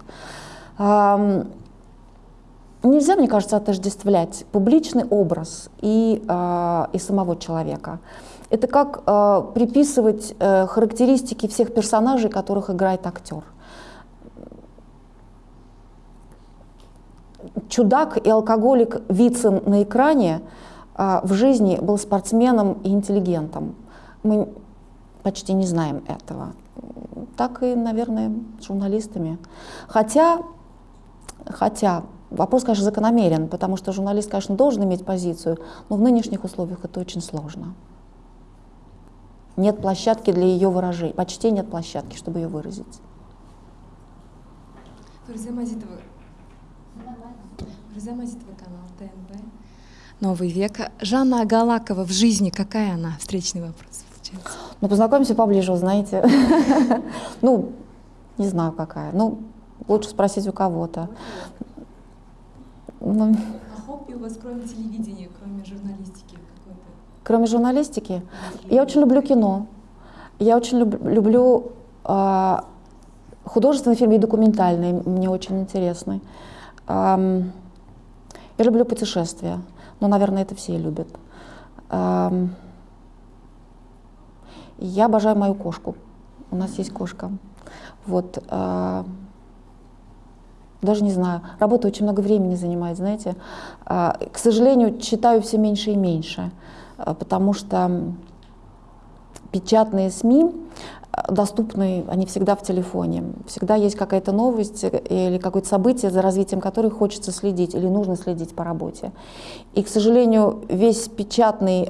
Нельзя, мне кажется, отождествлять публичный образ и, э, и самого человека. Это как э, приписывать э, характеристики всех персонажей, которых играет актер. Чудак и алкоголик Вицин на экране э, в жизни был спортсменом и интеллигентом. Мы почти не знаем этого. Так и, наверное, журналистами. Хотя, хотя Вопрос, конечно, закономерен, потому что журналист, конечно, должен иметь позицию, но в нынешних условиях это очень сложно. Нет площадки для ее выражения, почти нет площадки, чтобы ее выразить. Фариза Мазитова. Фариза Мазитова, канал ТНБ. Новый век. Жанна Галакова в жизни, какая она? Встречный вопрос. Ну, познакомимся поближе, узнаете. [LAUGHS] Ну, не знаю, какая. Ну, лучше спросить у кого-то. Ну, а хобби у вас кроме телевидения, кроме журналистики какой-то? Кроме журналистики? Я очень люблю кино. Я очень люб, люблю э, художественный фильм и документальный, мне очень интересный. Эм, я люблю путешествия, но, наверное, это все любят. Эм, я обожаю мою кошку. У нас есть кошка. Вот. Э, даже не знаю. Работа очень много времени занимает, знаете. А, к сожалению, читаю все меньше и меньше, а, потому что печатные СМИ а, доступны, они всегда в телефоне. Всегда есть какая-то новость или какое-то событие, за развитием которой хочется следить или нужно следить по работе. И, к сожалению, весь печатный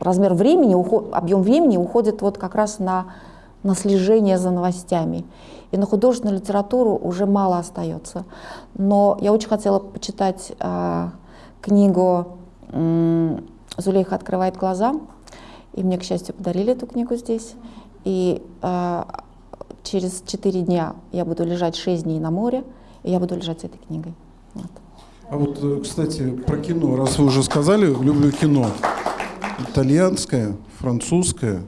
размер времени, объем времени уходит вот как раз на, на слежение за новостями. И на художественную литературу уже мало остается. Но я очень хотела почитать э, книгу э, «Зулейха открывает глаза». И мне, к счастью, подарили эту книгу здесь. И э, через четыре дня я буду лежать шесть дней на море, и я буду лежать с этой книгой. Вот. А вот, э, кстати, про кино. Раз вы уже сказали, люблю кино. Итальянское, французское,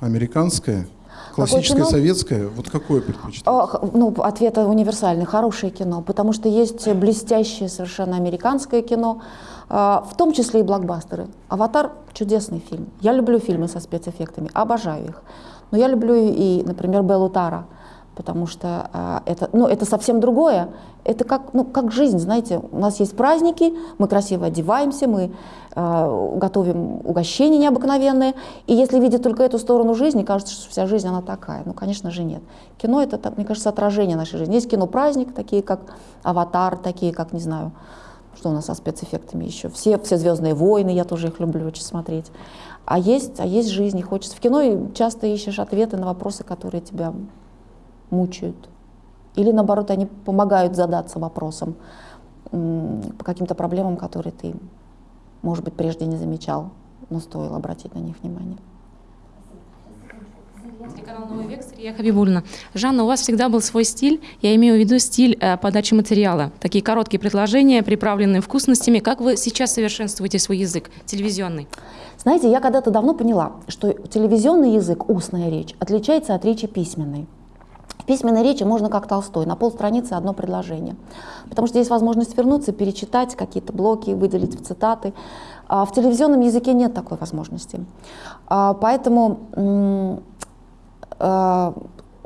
американское – Классическое, советское, вот какое предпочитаете? Ну, ответ универсальный, хорошее кино, потому что есть блестящее совершенно американское кино, а, в том числе и блокбастеры. «Аватар» — чудесный фильм. Я люблю фильмы со спецэффектами, обожаю их. Но я люблю и, например, Беллу Тара. Потому что а, это, ну, это совсем другое. Это как, ну, как жизнь, знаете, у нас есть праздники, мы красиво одеваемся, мы а, готовим угощения необыкновенные, и если видеть только эту сторону жизни, кажется, что вся жизнь она такая. Ну, конечно же, нет. Кино это, мне кажется, отражение нашей жизни. Есть кино-праздник, такие как «Аватар», такие как, не знаю, что у нас со спецэффектами еще. Все, все «Звездные войны», я тоже их люблю очень смотреть. А есть, а есть жизнь, и хочется. В кино часто ищешь ответы на вопросы, которые тебя мучают. Или наоборот, они помогают задаться вопросом по каким-то проблемам, которые ты, может быть, прежде не замечал, но стоило обратить на них внимание. Канал «Новый век» Сария Хабибульна. Жанна, у вас всегда был свой стиль. Я имею в виду стиль э, подачи материала. Такие короткие предложения, приправленные вкусностями. Как вы сейчас совершенствуете свой язык телевизионный? Знаете, я когда-то давно поняла, что телевизионный язык, устная речь, отличается от речи письменной. В письменной речи можно как Толстой, на полстраницы одно предложение. Потому что есть возможность вернуться, перечитать какие-то блоки, выделить в цитаты. А в телевизионном языке нет такой возможности. А поэтому а,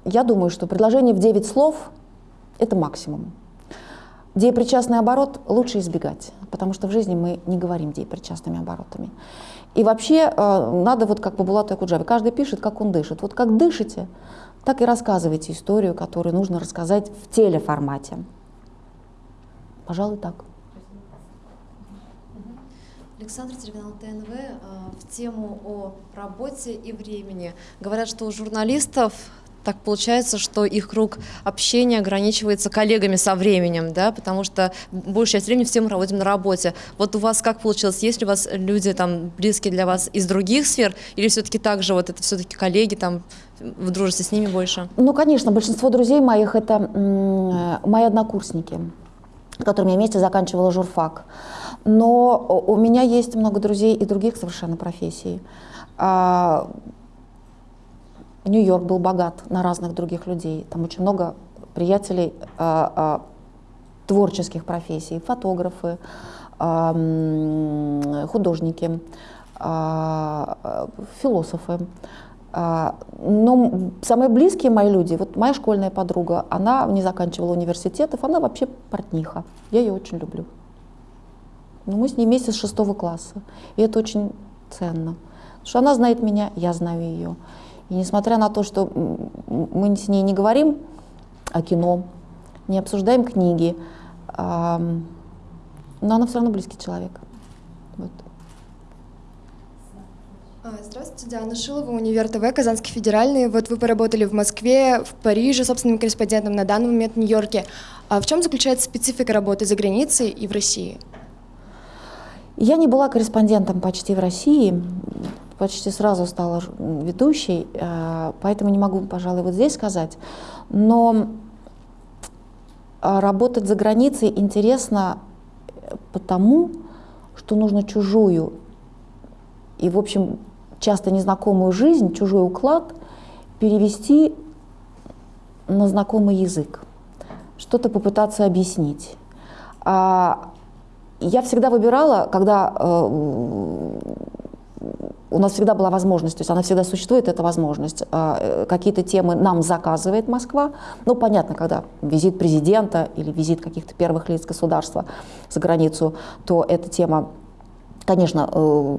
я думаю, что предложение в 9 слов – это максимум. Деепричастный оборот лучше избегать, потому что в жизни мы не говорим деепричастными оборотами. И вообще надо, вот как по Булату Акуджаве, каждый пишет, как он дышит. Вот как дышите, так и рассказывайте историю, которую нужно рассказать в телеформате. Пожалуй, так. Александр, телеканал ТНВ. Э, в тему о работе и времени. Говорят, что у журналистов так получается, что их круг общения ограничивается коллегами со временем, да, потому что большая часть времени все мы проводим на работе. Вот у вас как получилось? Есть ли у вас люди там близкие для вас из других сфер, или все-таки так же вот это все-таки коллеги там, вы дружите с ними больше? Ну, конечно, большинство друзей моих это мои однокурсники, с которыми я вместе заканчивала журфак. Но у меня есть много друзей и других совершенно профессий. Нью-Йорк был богат на разных других людей. Там очень много приятелей а, а, творческих профессий, фотографы, а, художники, а, философы. Но самые близкие мои люди, вот моя школьная подруга, она не заканчивала университетов, она вообще портниха. Я ее очень люблю. Но мы с ней вместе с шестого класса. И это очень ценно. Потому что она знает меня, я знаю ее. И несмотря на то, что мы с ней не говорим о кино, не обсуждаем книги, но она все равно близкий человек. Вот. А, здравствуйте, Диана Шилова, Универ ТВ, Казанский федеральный. Вот вы поработали в Москве, в Париже, собственным корреспондентом, на данный момент в Нью-Йорке. А в чем заключается специфика работы за границей и в России? Я не была корреспондентом почти в России, почти сразу стала ведущей, э, поэтому не могу, пожалуй, вот здесь сказать. Но э, работать за границей интересно потому, что нужно чужую и, в общем, часто незнакомую жизнь, чужой уклад перевести на знакомый язык, что-то попытаться объяснить. А я всегда выбирала, когда э, у нас всегда была возможность, то есть она всегда существует, эта возможность. Э, какие-то темы нам заказывает Москва. Ну, понятно, когда визит президента или визит каких-то первых лиц государства за границу, то эта тема, конечно, э,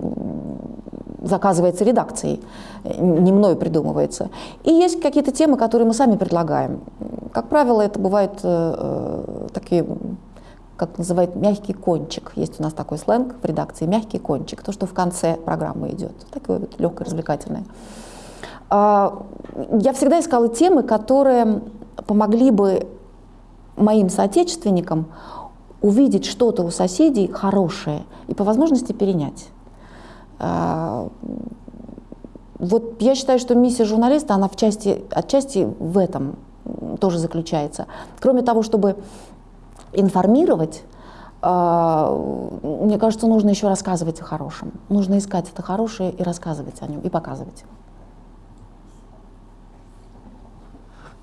заказывается редакцией, не мною придумывается. И есть какие-то темы, которые мы сами предлагаем. Как правило, это бывают э, такие как называют, мягкий кончик. Есть у нас такой сленг в редакции, мягкий кончик, то, что в конце программы идет, такое вот легкое, развлекательное. А, я всегда искала темы, которые помогли бы моим соотечественникам увидеть что-то у соседей хорошее и по возможности перенять. А, вот я считаю, что миссия журналиста, она в части, отчасти в этом тоже заключается. Кроме того, чтобы информировать, а, мне кажется, нужно еще рассказывать о хорошем. Нужно искать это хорошее и рассказывать о нем, и показывать.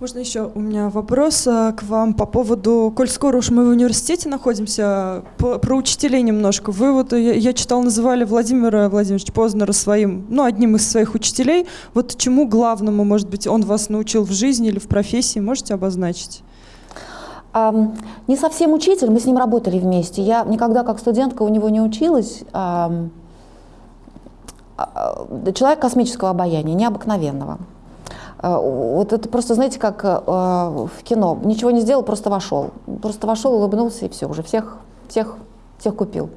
Можно еще у меня вопрос э, к вам по поводу, коль скоро уж мы в университете находимся, по, про учителей немножко. Вы вот, я, я читал, называли Владимира Владимировича Познера своим, ну, одним из своих учителей. Вот чему главному, может быть, он вас научил в жизни или в профессии, можете обозначить? Не совсем учитель, мы с ним работали вместе. Я никогда как студентка у него не училась. Um, человек космического обаяния, необыкновенного. Э, вот это просто, знаете, как э, в кино. Ничего не сделал, просто вошел. Просто вошел, улыбнулся, и все, уже всех, всех, всех купил.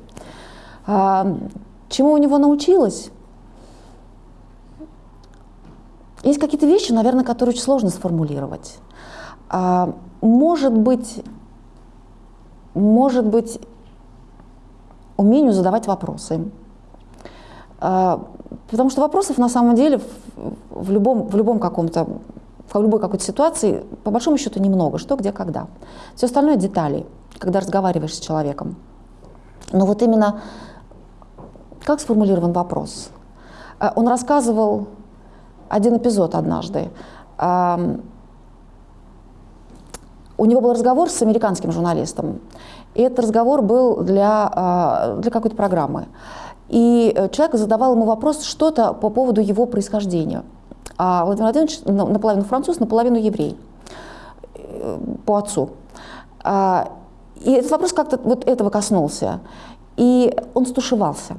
А, чему у него научилась? Есть какие-то вещи, наверное, которые очень сложно сформулировать. А, может быть, может быть, умению задавать вопросы. А, потому что вопросов на самом деле в любом, в любом каком-то в любой какой-то ситуации, по большому счету, немного. Что, где, когда. Все остальное детали, когда разговариваешь с человеком. Но вот именно как сформулирован вопрос? Э, он рассказывал один эпизод однажды. У него был разговор с американским журналистом. И этот разговор был для, а, для какой-то программы. И э, человек задавал ему вопрос что-то по поводу его происхождения – а Владимир Владимирович наполовину француз, наполовину еврей э, по отцу. А, и этот вопрос как-то вот этого коснулся. И он стушевался,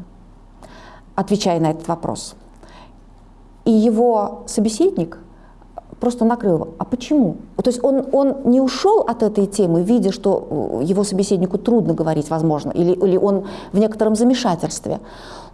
отвечая на этот вопрос. И его собеседник просто накрыл его. А почему? То есть он, он не ушел от этой темы, видя, что э, его собеседнику трудно говорить, возможно, или, или он в некотором замешательстве.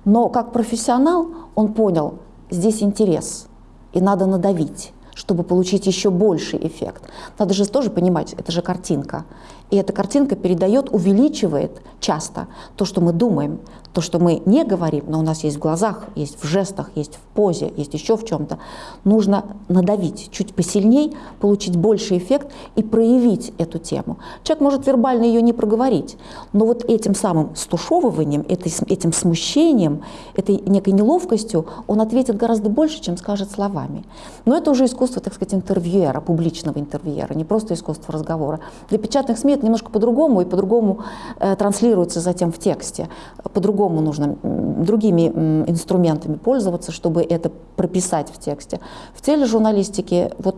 Но как профессионал он понял, здесь интерес – и надо надавить чтобы получить еще больший эффект. Надо же тоже понимать, это же картинка. И эта картинка передает, увеличивает часто то, что мы думаем, то, что мы не говорим, но у нас есть в глазах, есть в жестах, есть в позе, есть еще в чем-то. Нужно надавить чуть посильней, получить больший эффект и проявить эту тему. Человек может вербально ее не проговорить, но вот этим самым стушевыванием, этим смущением, этой некой неловкостью он ответит гораздо больше, чем скажет словами. Но это уже искусство, так сказать, интервьюера, публичного интервьюера, не просто искусство разговора. Для печатных СМИ это немножко по-другому и по-другому э, транслируется затем в тексте, по-другому по-другому нужно другими инструментами пользоваться, чтобы это прописать в тексте. В тележурналистике вот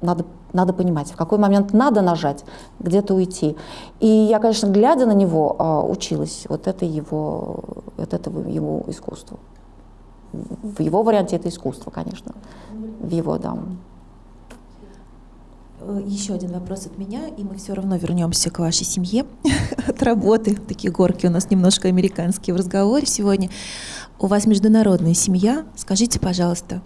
надо, надо понимать, в какой момент надо нажать, где-то уйти. И я, конечно, глядя на него, а, училась вот это его, вот этого его искусству. В его варианте это искусство, конечно. В его, да. Э, еще один вопрос от меня, и мы все равно вернемся к вашей семье [LAUGHS] от работы. Такие горки у нас немножко американские в разговоре сегодня. У вас международная семья. Скажите, пожалуйста,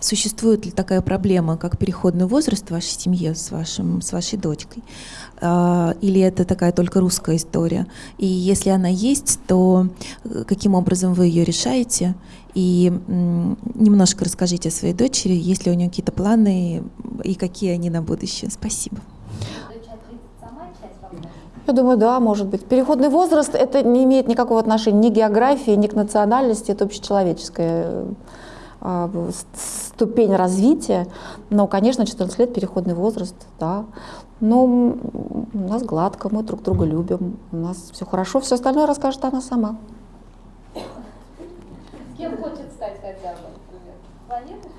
существует ли такая проблема, как переходный возраст в вашей семье с, вашим, с вашей дочкой? А, или это такая только русская история? И если она есть, то э, каким образом вы ее решаете? И немножко расскажите о своей дочери, есть ли у нее какие-то планы и какие они на будущее. Спасибо. Я думаю, да, может быть. Переходный возраст это не имеет никакого отношения ни к географии, ни к национальности, это общечеловеческая а, ступень развития. Но, конечно, 14 лет переходный возраст, да. Но у нас гладко, мы друг друга любим, у нас все хорошо, все остальное расскажет она сама. Кем хочет стать хотя бы, например? Планетой?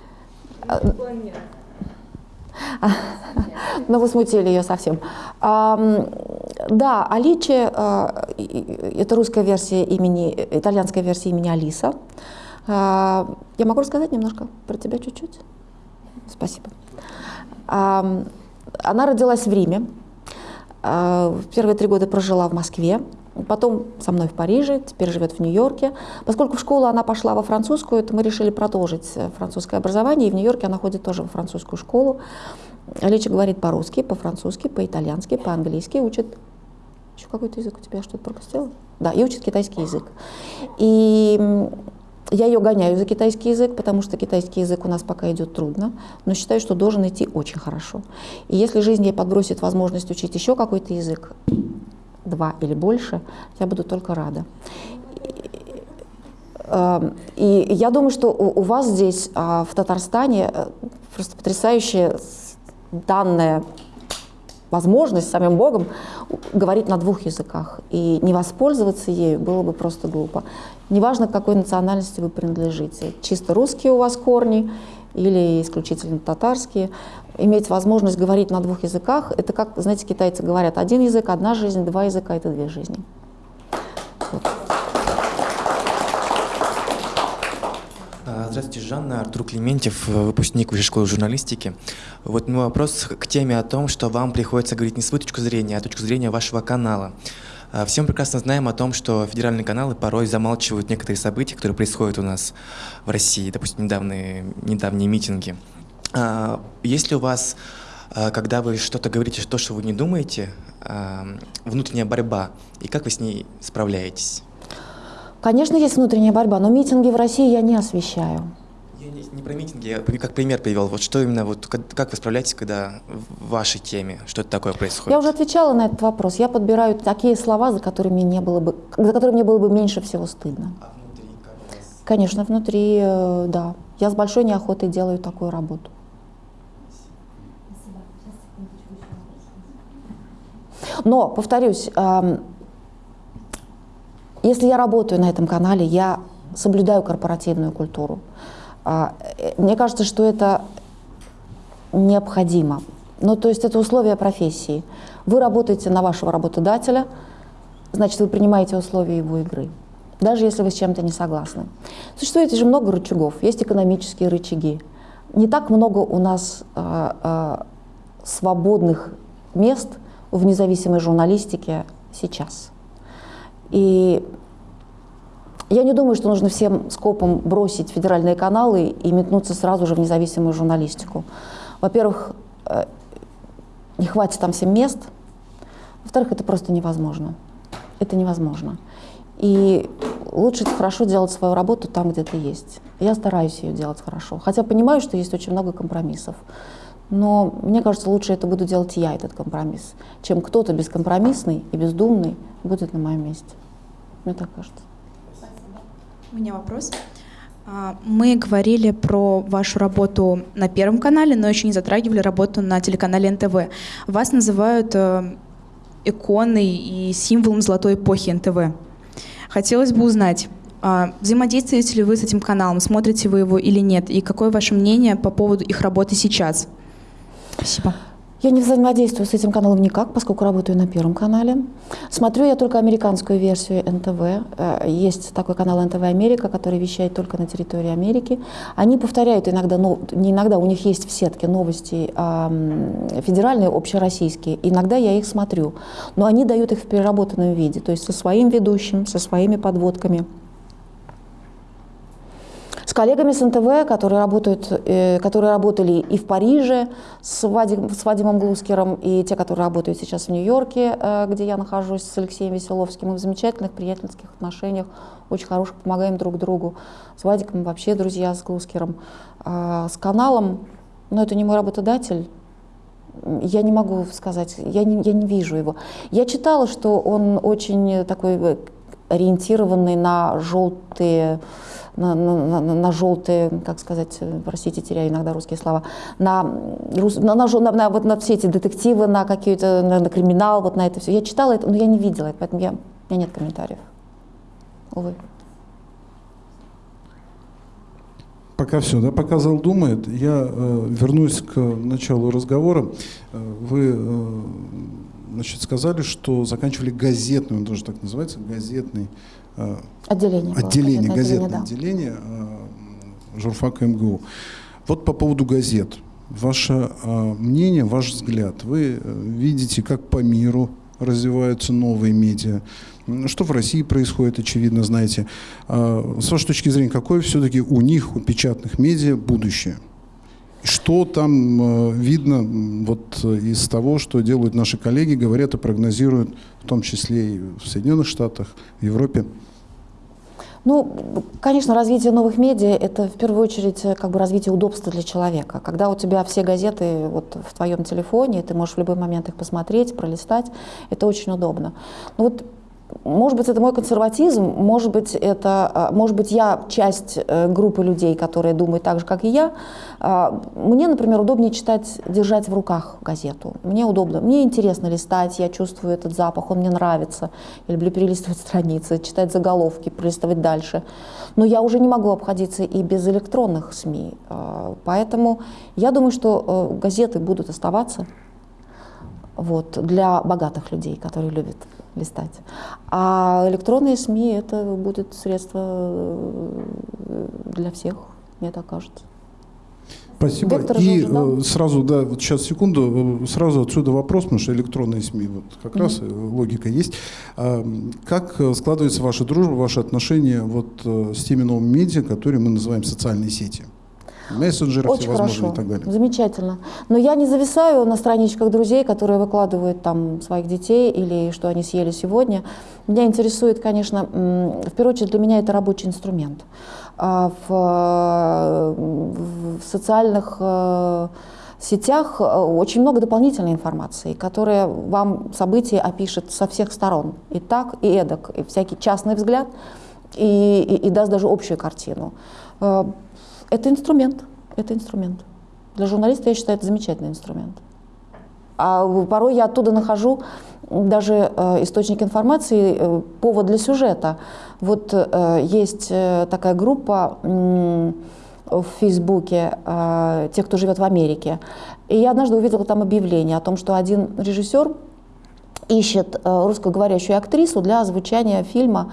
[LAUGHS] Ну, вы смутили ее совсем. Да, Аличи а, – это русская версия имени, итальянская версия имени Алиса. А, я могу рассказать немножко про тебя чуть-чуть? Спасибо. Она родилась в Риме. А, первые три года прожила в Москве. Потом со мной в Париже, теперь живет в Нью-Йорке. Поскольку в школу она пошла во французскую, то мы решили продолжить э, французское образование, и в Нью-Йорке она ходит тоже во французскую школу. Лича говорит по-русски, по-французски, по-итальянски, по-английски, учит... Еще какой-то язык у тебя что-то пропустила? Да, и учит китайский язык. И я ее гоняю за китайский язык, потому что китайский язык у нас пока идет трудно, но считаю, что должен идти очень хорошо. И если жизнь ей подбросит возможность учить еще какой-то язык, два или больше, я буду только рада. И эм, я думаю, что у вас здесь, а, в Татарстане, э, просто потрясающая данная возможность самим Богом говорить на двух языках. И не воспользоваться ею было бы просто глупо. Неважно, к какой национальности вы принадлежите. Чисто русские у вас корни или исключительно татарские. Иметь возможность говорить на двух языках, это как, знаете, китайцы говорят, один язык, одна жизнь, два языка — это две жизни. Вот. Здравствуйте, Жанна. Артур Клементьев, выпускник Высшей школы журналистики. Вот мой вопрос к теме о том, что вам приходится говорить не свою точку зрения, а точку зрения вашего канала. А, все мы прекрасно знаем о том, что федеральные каналы порой замалчивают некоторые события, которые происходят у нас в России, допустим, недавние, недавние митинги. А, есть ли у вас, а, когда вы что-то говорите, то, что вы не думаете, внутренняя борьба, и как вы с ней справляетесь? Конечно, есть внутренняя борьба, но митинги в России я не освещаю. Я не, не про митинги, я как пример привел. Вот что именно, вот как, как вы справляетесь, когда в вашей теме что-то такое происходит? Я уже отвечала на этот вопрос. Я подбираю такие слова, за которые мне не было бы, за которые мне было бы меньше всего стыдно. А внутри как раз? Конечно, внутри, э, да. Я с большой неохотой делаю такую работу. Но, повторюсь, если я работаю на этом канале, я соблюдаю корпоративную культуру. А, э, мне кажется, что это необходимо. Ну, то есть это условия профессии. Вы работаете на вашего работодателя, значит, вы принимаете условия его игры, даже если вы с чем-то не согласны. Существует же много рычагов, есть экономические рычаги. Не так много у нас э, э, свободных мест в независимой журналистике сейчас. И я не думаю, что нужно всем скопом бросить федеральные каналы и метнуться сразу же в независимую журналистику. Во-первых, э, не хватит там всем мест. Во-вторых, это просто невозможно. Это невозможно. И лучше хорошо делать свою работу там, где ты есть. Я стараюсь ее делать хорошо. Хотя понимаю, что есть очень много компромиссов. Но мне кажется, лучше это буду делать я, этот компромисс, чем кто-то бескомпромиссный и бездумный будет на моем месте. Мне так кажется. У меня вопрос. А, мы говорили про вашу работу на Первом канале, но еще не затрагивали работу на телеканале НТВ. Вас называют э, иконой и символом золотой эпохи НТВ. Хотелось бы узнать, а, взаимодействуете ли вы с этим каналом, смотрите вы его или нет, и какое ваше мнение по поводу их работы сейчас? Спасибо. Я не взаимодействую с этим каналом никак, поскольку работаю на Первом канале. Смотрю я только американскую версию НТВ. Э, есть такой канал НТВ Америка, который вещает только на территории Америки. Они повторяют иногда, ну, не иногда, у них есть в сетке новости э, федеральные, общероссийские. Иногда я их смотрю. Но они дают их в переработанном виде, то есть со своим ведущим, со своими подводками с коллегами с НТВ, которые, работают, э, которые работали и в Париже с, Вадим, с Вадимом Глускером, и те, которые работают сейчас в Нью-Йорке, э, где я нахожусь с Алексеем Веселовским, мы в замечательных приятельских отношениях, очень хороших, помогаем друг другу. С Вадиком вообще друзья с Глускером. А с каналом, но ну, это не мой работодатель, я не могу сказать, я не, я не вижу его. Я читала, что он очень такой э, ориентированный на желтые на, на, на, на желтые, как сказать, простите, теряю иногда русские слова, на, на, на, на, на, вот на все эти детективы, на какие-то, на, на криминал, вот на это все. Я читала это, но я не видела это, поэтому я, у меня нет комментариев. Увы. Пока все, да, пока зал думает, я э, вернусь к началу разговора. Э, вы э, значит, сказали, что заканчивали газетный, он тоже так называется, газетный Э, отделение, отделение газетное отделение, да. Э, журфака МГУ. Вот по поводу газет. Ваше э, мнение, ваш взгляд. Вы видите, как по миру развиваются новые медиа, что в России происходит, очевидно, знаете. С вашей точки зрения, какое все-таки у них, у печатных медиа, будущее? Что там видно вот из того, что делают наши коллеги, говорят и прогнозируют, в том числе и в Соединенных Штатах, в Европе? Ну, конечно, развитие новых медиа – это в первую очередь э, как бы развитие удобства для человека. Когда у тебя все газеты вот в твоем телефоне, ты можешь в любой момент их посмотреть, пролистать, это очень удобно. Но вот может быть, это мой консерватизм, может быть, это, а, может быть, я часть э, группы людей, которые думают так же, как и я. А, мне, например, удобнее читать, держать в руках газету. Мне удобно, мне интересно листать, я чувствую этот запах, он мне нравится. Я люблю перелистывать [LAUGHS] страницы, читать заголовки, пролистывать дальше. Но я уже не могу обходиться и без электронных СМИ. А, поэтому я думаю, что э, газеты будут оставаться вот, для богатых людей, которые любят листать. А электронные СМИ это будет средство э, для всех, мне так кажется. Спасибо. Вектор И же уже, э, сразу, да, вот сейчас секунду, э, сразу отсюда вопрос, потому что электронные СМИ, вот как раз э, логика есть. А, Как складывается ваша дружба, ваши отношения вот с теми новыми медиа, которые мы называем социальные сети? Мессенджеры Очень всевозможные хорошо, и так далее. замечательно. Но я не зависаю на страничках друзей, которые выкладывают там своих детей или что они съели сегодня. Меня интересует, конечно, в первую очередь для меня это рабочий инструмент. А В, э, в социальных э, сетях э, очень много дополнительной информации, которая вам события опишет со всех сторон. И так, и эдак, и всякий частный взгляд, и, и, и даст даже общую картину. Это инструмент, это инструмент. Для журналиста, я считаю, это замечательный инструмент. А порой я оттуда нахожу даже э, источник информации, э, повод для сюжета. Вот э, есть э, такая группа в Фейсбуке, э, те, кто живет в Америке. И я однажды увидела там объявление о том, что один режиссер ищет э, русскоговорящую актрису для озвучания фильма,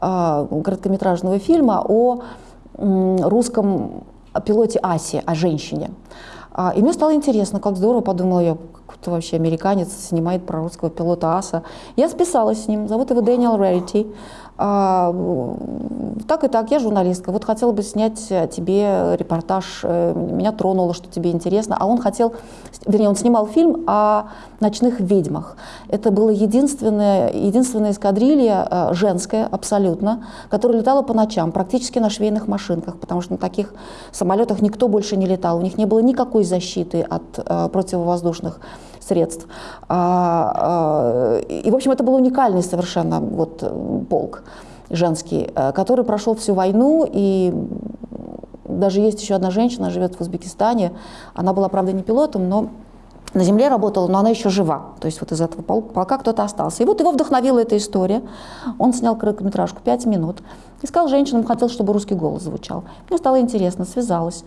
короткометражного фильма о русском пилоте Асе, о женщине. А, И мне стало интересно, как здорово, подумала я, кто вообще американец снимает про русского пилота Аса. Я списалась с ним, зовут его Дэниел Рерити. А, Так и так, я журналистка. Вот хотела бы снять э, тебе репортаж, э, меня тронуло, что тебе интересно. А он хотел, вернее, он снимал фильм о ночных ведьмах. Это была единственная, единственная эскадрилья э, женская абсолютно, которая летала по ночам, практически на швейных машинках, потому что на таких самолетах никто больше не летал. У них не было никакой защиты от противовоздушных средств. А, а, и, в общем, это был уникальный совершенно вот, полк женский, э, который прошел всю войну, и даже есть еще одна женщина, живет в Узбекистане, она была, правда, не пилотом, но на земле работала, но она еще жива. То есть вот из этого пол- полка кто-то остался. И вот его вдохновила эта история. Он снял короткометражку «Пять минут». Искал женщину, хотел, чтобы русский голос звучал. Мне стало интересно, связалась.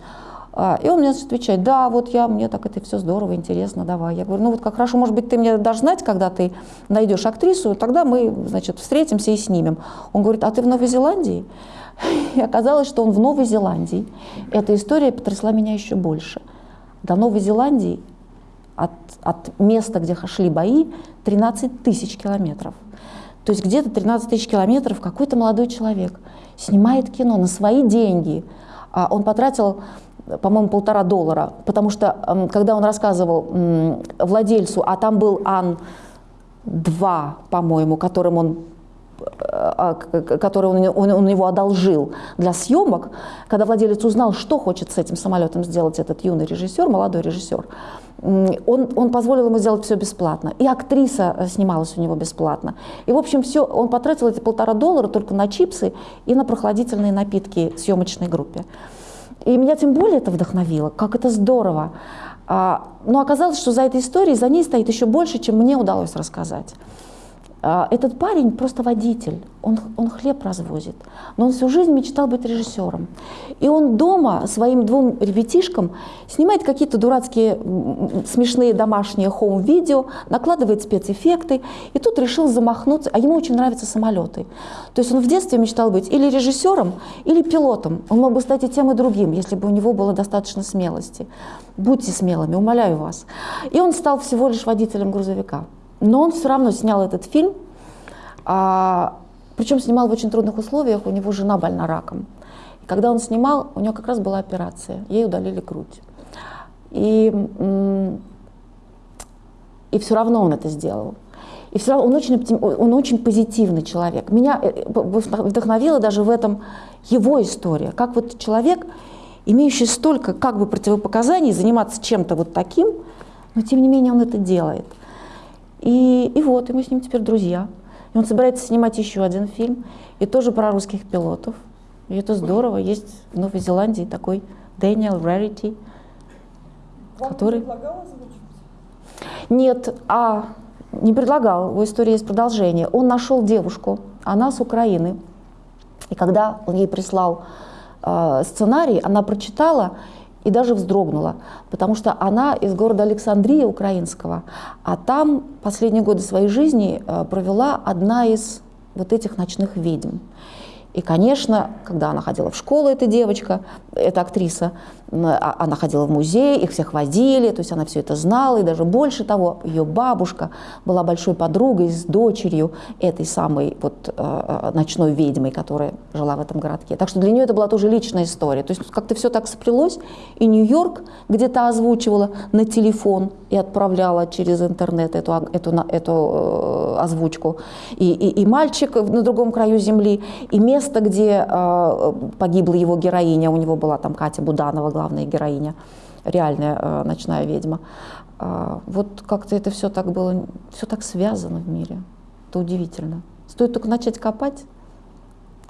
А, И он мне значит, отвечает, да, вот я, мне так это все здорово, интересно, давай. Я говорю, ну вот как хорошо, может быть, ты мне дашь знать, когда ты найдешь актрису, тогда мы, значит, встретимся и снимем. Он говорит, а ты в Новой Зеландии? [LAUGHS] И оказалось, что он в Новой Зеландии. Эта история потрясла меня еще больше. До Новой Зеландии от, от места, где шли бои, 13 тысяч километров. То есть где-то 13 тысяч километров какой-то молодой человек снимает кино на свои деньги. А Он потратил, по-моему, полтора доллара, потому что когда он рассказывал владельцу, а там был Ан-2, по-моему, которым он а, к- который он, он, он его одолжил для съемок, когда владелец узнал, что хочет с этим самолетом сделать этот юный режиссер, молодой режиссер, он, он позволил ему сделать все бесплатно. И актриса э, снималась у него бесплатно. И, в общем, все, он потратил эти полтора доллара только на чипсы и на прохладительные напитки съемочной группе. И меня тем более это вдохновило, как это здорово. А, но оказалось, что за этой историей, за ней стоит еще больше, чем мне удалось рассказать. А, Этот парень просто водитель, он, он хлеб развозит, но он всю жизнь мечтал быть режиссером. И он дома своим двум ребятишкам снимает какие-то дурацкие смешные домашние хоум-видео, накладывает спецэффекты, и тут решил замахнуться, а ему очень нравятся самолеты. То есть он в детстве мечтал быть или режиссером, или пилотом. Он мог бы стать и тем, и другим, если бы у него было достаточно смелости. Будьте смелыми, умоляю вас. И он стал всего лишь водителем грузовика. Но он все равно снял этот фильм, а, причем снимал в очень трудных условиях, у него жена больна раком. И когда он снимал, у него как раз была операция, ей удалили грудь. И, и все равно он это сделал. И все равно он очень, он очень позитивный человек. Меня э, вдохновила даже в этом его история. Как вот человек, имеющий столько как бы противопоказаний, заниматься чем-то вот таким, но тем не менее он это делает. И, и вот, и мы с ним теперь друзья. И он собирается снимать еще один фильм, и тоже про русских пилотов. И это здорово. Есть в Новой Зеландии такой Дэниел Рарити, который... Нет, а не предлагал, у истории есть продолжение. Он нашел девушку, она с Украины. И когда он ей прислал э, сценарий, она прочитала и даже вздрогнула, потому что она из города Александрия украинского, а там последние годы своей жизни э, провела одна из вот этих ночных ведьм. И, конечно, когда она ходила в школу, эта девочка, эта актриса, а, она ходила в музей, их всех водили, то есть она все это знала, и даже больше того, ее бабушка была большой подругой с дочерью этой самой вот э, э, ночной ведьмой, которая жила в этом городке. Так что для нее это была тоже личная история. То есть как-то все так сплелось, и Нью-Йорк где-то озвучивала на телефон и отправляла через интернет эту, эту, эту э, озвучку, и, и, и мальчик на другом краю земли, и место место, где э, погибла его героиня, у него была там Катя Буданова, главная героиня, реальная э, ночная ведьма. Э, вот как-то это все так было, все так связано в мире. Это удивительно. Стоит только начать копать.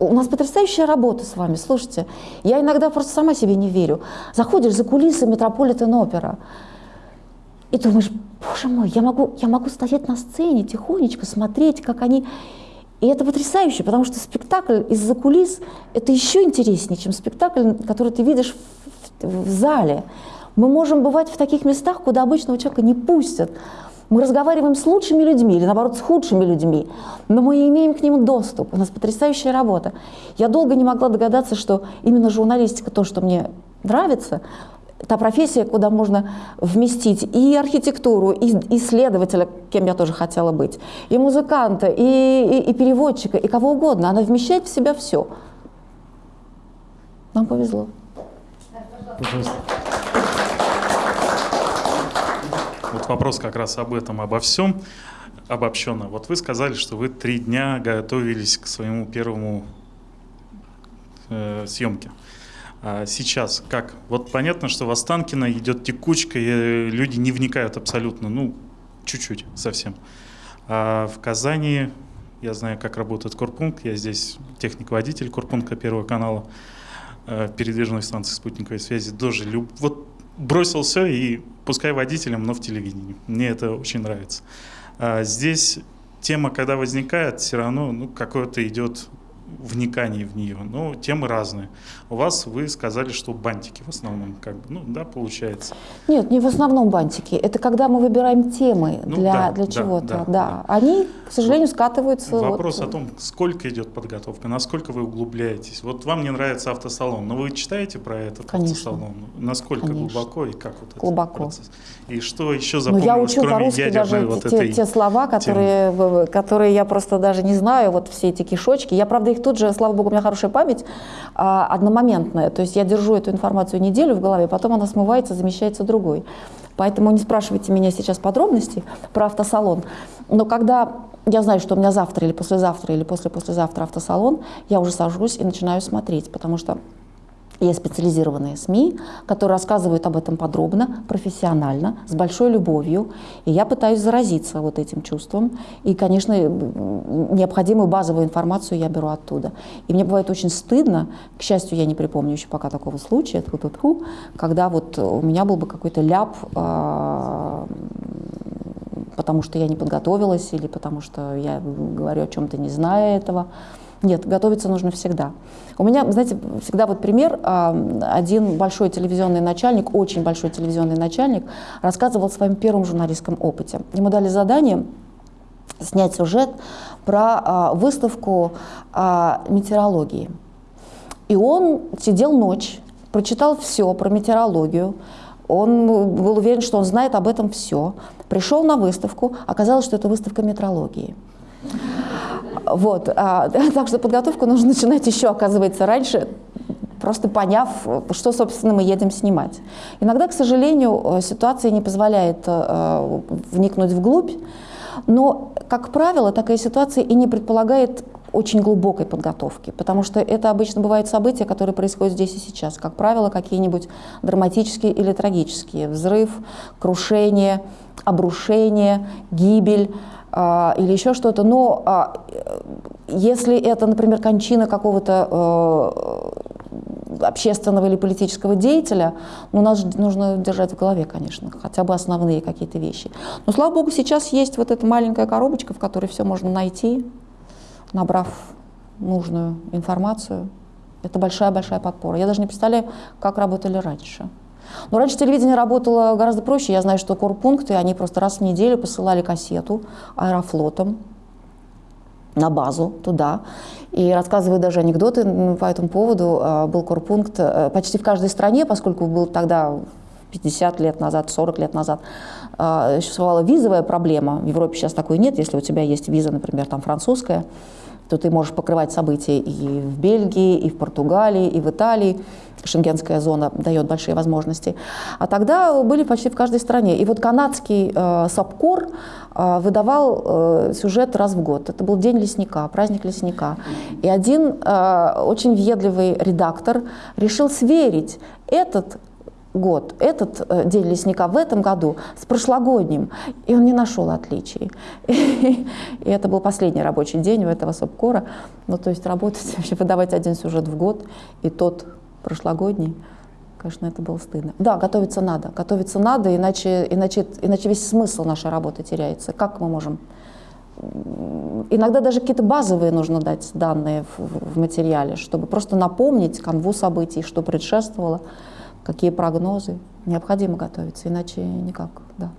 У нас потрясающая работа с вами, слушайте. Я иногда просто сама себе не верю. Заходишь за кулисы Метрополитен опера и думаешь, боже мой, я могу, я могу стоять на сцене тихонечко, смотреть, как они и это потрясающе, потому что спектакль из-за кулис – это еще интереснее, чем спектакль, который ты видишь в, в, в зале. Мы можем бывать в таких местах, куда обычного человека не пустят. Мы разговариваем с лучшими людьми или, наоборот, с худшими людьми, но мы имеем к ним доступ. У нас потрясающая работа. Я долго не могла догадаться, что именно журналистика, то, что мне нравится, та профессия, куда можно вместить и архитектуру, и исследователя, кем я тоже хотела быть, и музыканта, и, и, и переводчика, и кого угодно. Она вмещает в себя все. Нам повезло. Пожалуйста. Вот вопрос как раз об этом, обо всем обобщенно. Вот вы сказали, что вы три дня готовились к своему первому э, съемке. А сейчас как? Вот понятно, что в Останкино идет текучка, и люди не вникают абсолютно, ну, чуть-чуть совсем. А в Казани, я знаю, как работает Корпункт, я здесь техник-водитель Корпункта Первого канала, э, передвижной станции спутниковой связи, тоже люб... вот бросил все и пускай водителем, но в телевидении. Мне это очень нравится. А здесь тема, когда возникает, все равно ну, какое-то идет вникании в нее. Но темы разные. У вас вы сказали, что бантики в основном, как бы, ну да, получается. Нет, не в основном бантики. Это когда мы выбираем темы ну, для, да, для чего-то. Да, да, да. Они, к сожалению, скатываются. Вопрос вот... о том, сколько идет подготовка, насколько вы углубляетесь. Вот вам не нравится автосалон, но вы читаете про этот Конечно. автосалон? Насколько Конечно. глубоко и как вот глубоко. этот процесс? И что еще запомнилось, ну, я учу кроме даже вот те, этой те слова, которые, которые я просто даже не знаю, вот все эти кишочки. Я, правда, их тут же, слава богу, у меня хорошая память, а, одномоментная. То есть я держу эту информацию неделю в голове, потом она смывается, замещается другой. Поэтому не спрашивайте меня сейчас подробностей про автосалон. Но когда я знаю, что у меня завтра или послезавтра или после-послезавтра автосалон, я уже сажусь и начинаю смотреть, потому что есть специализированные СМИ, которые рассказывают об этом подробно, профессионально, с большой любовью. И я пытаюсь заразиться вот этим чувством. И, конечно, необходимую базовую информацию я беру оттуда. И мне бывает очень стыдно, к счастью, я не припомню еще пока такого случая, когда вот у меня был бы какой-то ляп, а, потому что я не подготовилась или потому что я говорю о чем-то не зная этого. Нет, готовиться нужно всегда. У меня, знаете, всегда вот пример. Один большой телевизионный начальник, очень большой телевизионный начальник, рассказывал о своем первом журналистском опыте. Ему дали задание снять сюжет про а, выставку а, метеорологии. И он сидел ночь, прочитал все про метеорологию, он был уверен, что он знает об этом все. Пришел на выставку, оказалось, что это выставка метрологии. Вот, а, [LAUGHS] так что подготовку нужно начинать еще, оказывается, раньше, просто поняв, что, собственно, мы едем снимать. Иногда, к сожалению, ситуация не позволяет э, вникнуть вглубь, но, как правило, такая ситуация и не предполагает очень глубокой подготовки, потому что это обычно бывают события, которые происходят здесь и сейчас. Как правило, какие-нибудь драматические или трагические. Взрыв, крушение, обрушение, гибель, или еще что-то. Но а, если это, например, кончина какого-то э, общественного или политического деятеля, ну, нас нужно держать в голове, конечно, хотя бы основные какие-то вещи. Но, слава богу, сейчас есть вот эта маленькая коробочка, в которой все можно найти, набрав нужную информацию. Это большая-большая подпора. Я даже не представляю, как работали раньше. Но раньше телевидение работало гораздо проще. Я знаю, что корпункты, они просто раз в неделю посылали кассету аэрофлотом на базу туда. И рассказываю даже анекдоты по этому поводу. А, был корпункт э, почти в каждой стране, поскольку был тогда 50 лет назад, 40 лет назад, а, существовала визовая проблема. В Европе сейчас такой нет. Если у тебя есть виза, например, там французская, то ты можешь покрывать события и в Бельгии, и в Португалии, и в Италии. Шенгенская зона дает большие возможности. А тогда были почти в каждой стране. И вот канадский э, САПКОР э, выдавал э, сюжет раз в год. Это был День лесника, праздник лесника. И один э, очень въедливый редактор решил сверить этот год, этот э, день лесника в этом году с прошлогодним, и он не нашел отличий. [LAUGHS] И это был последний рабочий день у этого СОПКОРа. Ну, то есть работать, [LAUGHS] вообще выдавать один сюжет в год, и тот прошлогодний, конечно, это было стыдно. Да, готовиться надо, готовиться надо, иначе, иначе, иначе весь смысл нашей работы теряется. Как мы можем Иногда даже какие-то базовые нужно дать данные в, в материале, чтобы просто напомнить канву событий, что предшествовало какие прогнозы. Необходимо готовиться, иначе никак, да.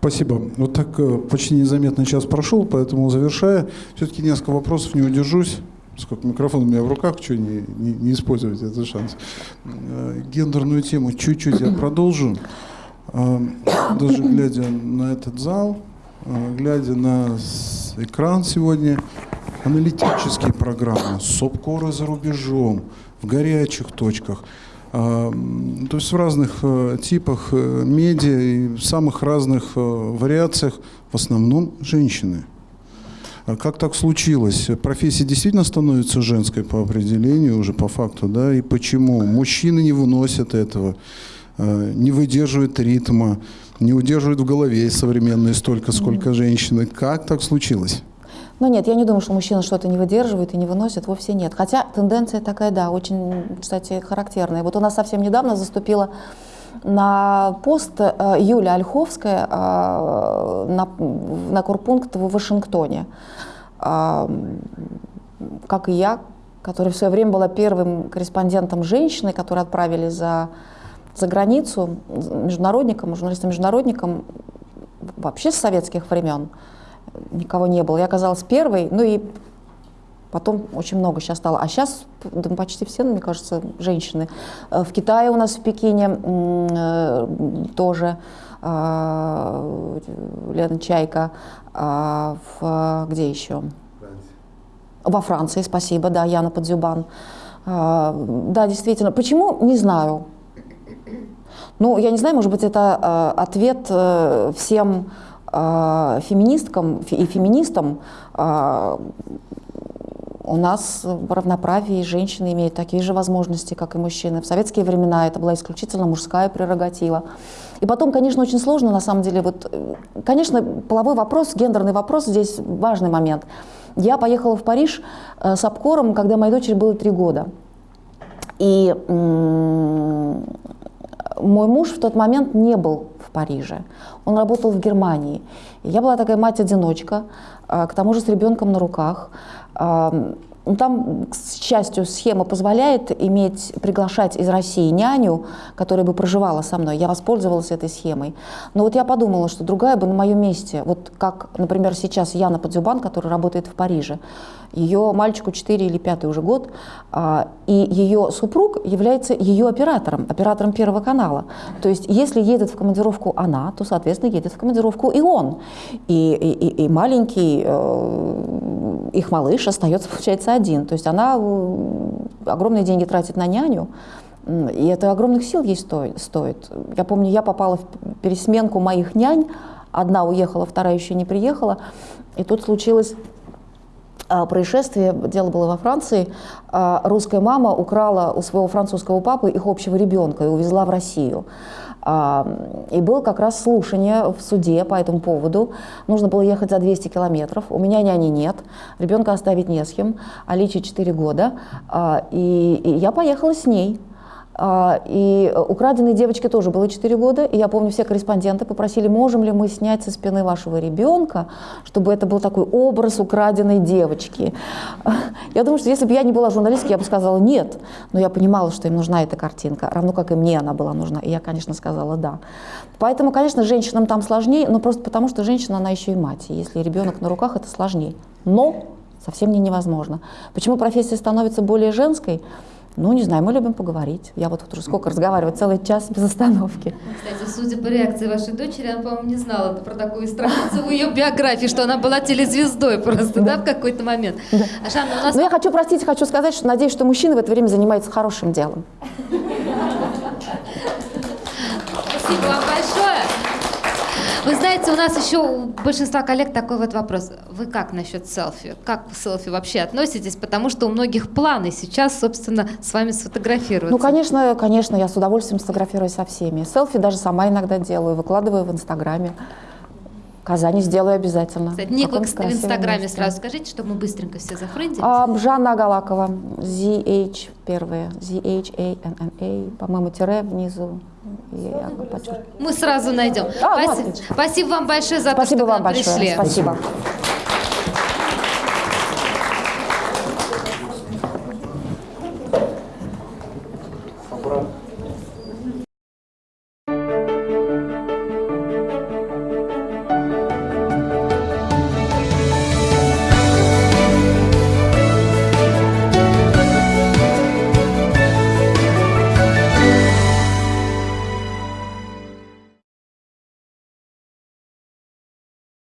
Спасибо. Вот так э, почти незаметно час прошел, поэтому завершая, все-таки несколько вопросов не удержусь. Сколько микрофон у меня в руках, что не, не, не использовать этот шанс. Э, гендерную тему чуть-чуть я продолжу. Э, даже глядя на этот зал, глядя на экран сегодня, аналитические программы, СОПКОРы за рубежом, в горячих точках. А, то есть в разных э, типах э, медиа и в самых разных э, вариациях в основном женщины. А как так случилось? Профессия действительно становится женской по определению, уже по факту, да? И почему? Мужчины не выносят этого, не выдерживают ритма, не удерживают в голове современные столько, сколько женщины. Как так случилось? Ну нет, я не думаю, что мужчина что-то не выдерживает и не выносит, вовсе нет. Хотя тенденция такая, да, очень, кстати, характерная. Вот у нас совсем недавно заступила на пост э, Юля Ольховская э, на, на курпункт в Вашингтоне. Э, как и я, которая в свое время была первым корреспондентом женщины, которую отправили за, за границу, международником, журналистом-международником вообще с советских времен никого не было. Я оказалась первой, ну и потом очень много сейчас стало. А сейчас да, почти все, мне кажется, женщины. Э, в Китае у нас, в Пекине э, тоже э, Лена Чайка. А в, где еще? Во Франции, спасибо, да, Яна Подзюбан. Да, действительно. Почему? Не знаю. Ну, я не знаю, может быть, это ответ всем а, феминисткам и феминистам а, у нас в равноправии женщины имеют такие же возможности, как и мужчины. В советские времена это была исключительно мужская прерогатива. И потом, конечно, очень сложно, на самом деле, вот, конечно, половой вопрос, гендерный вопрос здесь важный момент. Я поехала в Париж э, с обкором, когда моей дочери было три года. И мой муж в тот момент не был в Париже, он работал в Германии. я была такая мать-одиночка, а, к тому же с ребенком на руках. Ну, там, к счастью, схема позволяет иметь, приглашать из России няню, которая бы проживала со мной. Я воспользовалась этой схемой. Но вот я подумала, что другая бы на моем месте, вот как, например, сейчас Яна Подзюбан, которая работает в Париже, ее мальчику 4 или 5 уже год, а, и ее супруг является ее оператором, оператором Первого канала. То есть если едет в командировку она, то, соответственно, едет в командировку и он. И, и, и маленький э, их малыш остается, получается, один. То есть она э, огромные деньги тратит на няню, и это огромных сил ей стоит. Я помню, я попала в пересменку моих нянь, одна уехала, вторая еще не приехала, и тут случилось а, происшествие, дело было во Франции, а, русская мама украла у своего французского папы их общего ребенка и увезла в Россию. А, И было как раз слушание в суде по этому поводу. Нужно было ехать за 200 километров. У меня няни нет, ребенка оставить не с кем. Аличе 4 года. А, и я поехала с ней. А, И украденной девочке тоже было 4 года. И я помню, все корреспонденты попросили, можем ли мы снять со спины вашего ребенка, чтобы это был такой образ украденной девочки. [LAUGHS] Я думаю, что если бы я не была журналисткой, я бы сказала нет. Но я понимала, что им нужна эта картинка, равно как и мне она была нужна. И я, конечно, сказала да. Поэтому, конечно, женщинам там сложнее, но просто потому, что женщина, она еще и мать. И если ребенок на руках, это сложнее. Но совсем не невозможно. Почему профессия становится более женской? Ну, не знаю, мы любим поговорить. Я вот уже сколько разговариваю, целый час без остановки. Кстати, судя по реакции вашей дочери, она, по-моему, не знала про такую страницу в ее биографии, что она была телезвездой просто, да, в какой-то момент. А, Жанна, у нас... Но я хочу, простите, хочу сказать, что надеюсь, что мужчины в это время занимаются хорошим делом. Спасибо вам. Вы знаете, у нас еще у большинства коллег такой вот вопрос. Вы как насчет селфи? Как к селфи вообще относитесь? Потому что у многих планы сейчас, собственно, с вами сфотографироваться. Ну, конечно, конечно, я с удовольствием сфотографируюсь со всеми. Селфи даже сама иногда делаю, выкладываю в Инстаграме. Казани сделаю обязательно. Кстати, ник вы Каком в Инстаграме месте. сразу скажите, чтобы мы быстренько все зафрендились. А, Жанна Агалакова, ZH первые, Z-H-A-N-N-A, по-моему, тире внизу. Я. Мы сразу найдем. А, ну, Спасибо, спасибо вам большое за Спасибо то, что вам к нам большое. пришли. Спасибо.